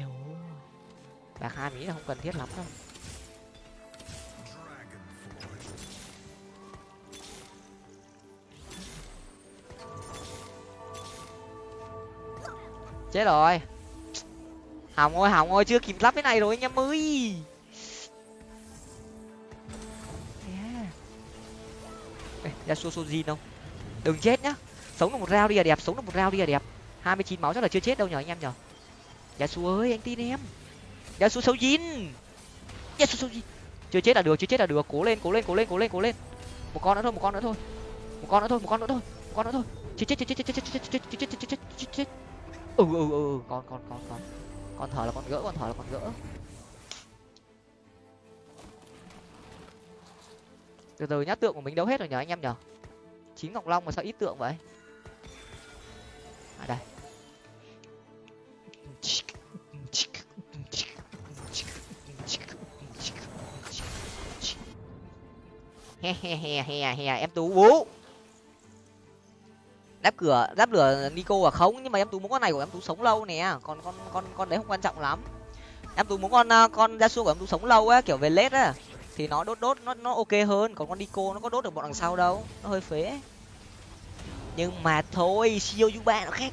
Ây bạc hai mỹ là không cần thiết lắm đâu. Chết rồi. Hỏng ơi hỏng ơi chưa kịp lắp cái này rồi, anh em ơi. Ra xô xô gì không? Đừng chết nhá. Sống được một rau đi là đẹp, sống được một rau đi là đẹp. Hai mươi chín máu chắc là chưa chết đâu nhở, anh em nhở? Dạ Yasuo ơi, anh tin em. Dạ Yasuo Sojin xấu Sojin dạ chưa chết là được, chưa chết là được. Cố lên cố lên cố lên cố lên cố lên. Một con nữa thôi, một con nữa thôi. Một con nữa thôi, một con nữa thôi, một con nữa thôi. Chết chết chết chết chết chết chết chết chết chết chết chết chết. Chết ừ ừ ừ. Con con con con. Con thở là con gỡ, con thở là con gỡ. Từ từ nhá, tượng của mình đâu hết rồi nhở anh em nhở? Chín ngọc long mà sao ít tượng vậy? À đây he he he he he, em tú. Bú đáp cửa, đáp lửa nico à không, nhưng mà em tú muốn con này của em tú sống lâu nè. Còn con con con đấy không quan trọng lắm. Em tú muốn con con con gia của em tú sống lâu á, kiểu về lết á. Thì nó đốt đốt, nó nó ok hơn. Còn con nico nó có đốt được bọn đằng sau đâu. Nó hơi phế. Nhưng mà thôi siêu chú ba nó khác.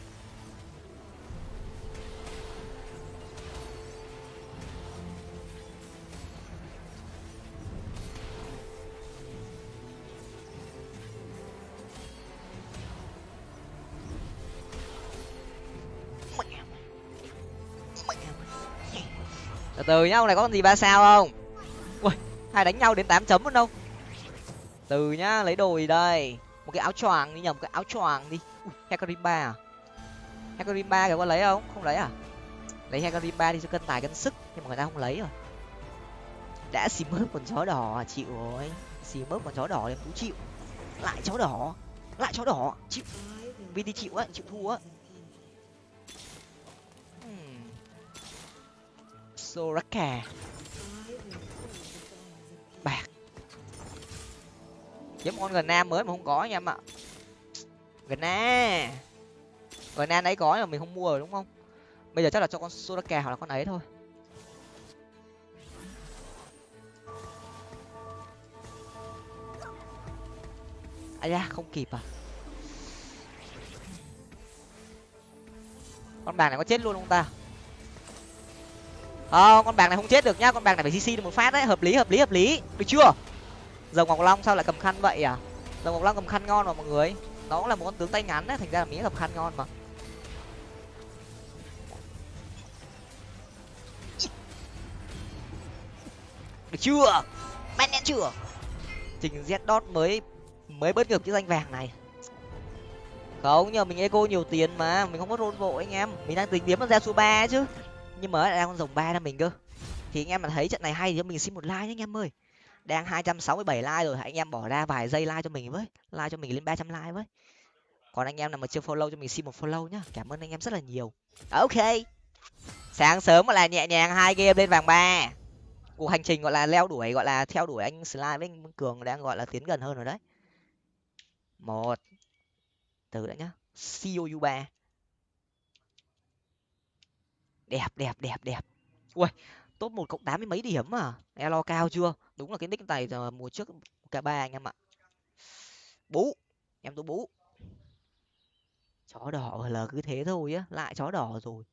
Từ từ nhá ông này có con gì ba sao không? Ui hai đánh nhau đến tám chấm luôn đâu. Từ nhá lấy đồ gì đây? Một cái áo choàng đi nhầm cái áo choàng đi. Ui hekarimba à? Hekarimba kìa có lấy không? Không lấy à? Lấy hekarimba đi cho cân tài cân sức. Nhưng mà người ta không lấy rồi. Đã xì mớp con chó đỏ à, chịu rồi. Xì mớp con chó đỏ em cũng chịu. Lại chó đỏ. Lại chó đỏ. Chịu. Vì đi chịu á chịu thua á. Soraka. Bạc. Giống con gần nam mới mà không có nha em ạ. Gần na gần na đấy có mà mình không mua rồi đúng không? Bây giờ chắc là cho con soraka hoặc là con ấy thôi. À da, không kịp à? Con bạc này có chết luôn không ta? Không con bạc này không chết được nhá, con bạc này phải cc được một phát đấy, hợp lý hợp lý hợp lý. Được chưa? Dầu ngọc long sao lại cầm khăn vậy à? Dầu ngọc long cầm khăn ngon mà mọi người. Nó cũng là một con tướng tay ngắn đấy, thành ra là mình cầm khăn ngon mà. Được chưa? Man nhãn chưa? Trình z dot mới mới bớt ngược cái danh vàng này. Không, nhờ mình eco nhiều tiền mà, mình không có rôn vội anh em. Mình đang tính kiếm ra số ba chứ nhưng mà đang con rồng ba là mình cơ. Thì anh em mà thấy trận này hay thì cho mình xin một like nhé anh em ơi. Đang hai trăm sáu mươi bảy like rồi anh em bỏ ra vài giây like cho mình với. Like cho mình lên ba trăm like với. Còn anh em nào mà chưa follow cho mình xin một follow nhá. Cảm ơn anh em rất là nhiều. Ok. Sáng sớm gọi là nhẹ nhàng, hai game lên vàng ba. Cuộc hành trình gọi là leo đuổi, gọi là theo đuổi anh slide với anh cường đang gọi là tiến gần hơn rồi đấy. Một. Từ đã nhá. Cou ba đẹp đẹp đẹp đẹp. Ui, top một cộng tám mươi mấy điểm à? Elo cao chưa? Đúng là cái nick này giờ mùa trước cả ba anh em ạ. Bú, em tôi bú. Chó đỏ là cứ thế thôi á, lại chó đỏ rồi.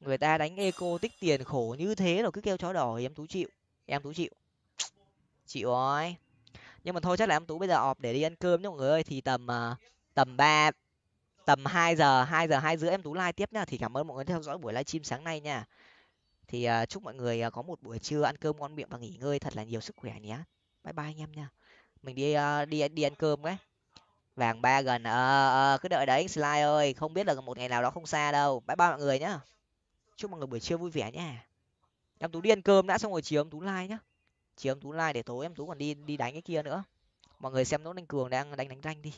Người ta đánh eco tích tiền khổ như thế rồi, cứ kêu chó đỏ thì em tú chịu, em tú chịu. Chịu rồi. Nhưng mà thôi chắc là em tú bây giờ ọp để đi ăn cơm nhá mọi người ơi, thì tầm à, tầm ba tầm hai giờ hai giờ hai rưỡi em tú like tiếp nhá. Thì cảm ơn mọi người theo dõi buổi livestream sáng nay nha. Thì uh, chúc mọi người uh, có một buổi trưa ăn cơm ngon miệng và nghỉ ngơi thật là nhiều sức khỏe nhé. Bye bye anh em nha. Mình đi uh, đi đi ăn cơm cái vàng ba gần ờ uh, cứ đợi đấy slide ơi. Không biết là một ngày nào đó không xa đâu. Bye bye mọi người nhá. Chúc mọi người buổi trưa vui vẻ nha em tú đi ăn cơm đã xong rồi chiều em tú like nhá. Chiều em tú like để tối em tú còn đi đi đánh cái kia nữa. Mọi người xem nốt anh cường đang đánh đánh ranh đi.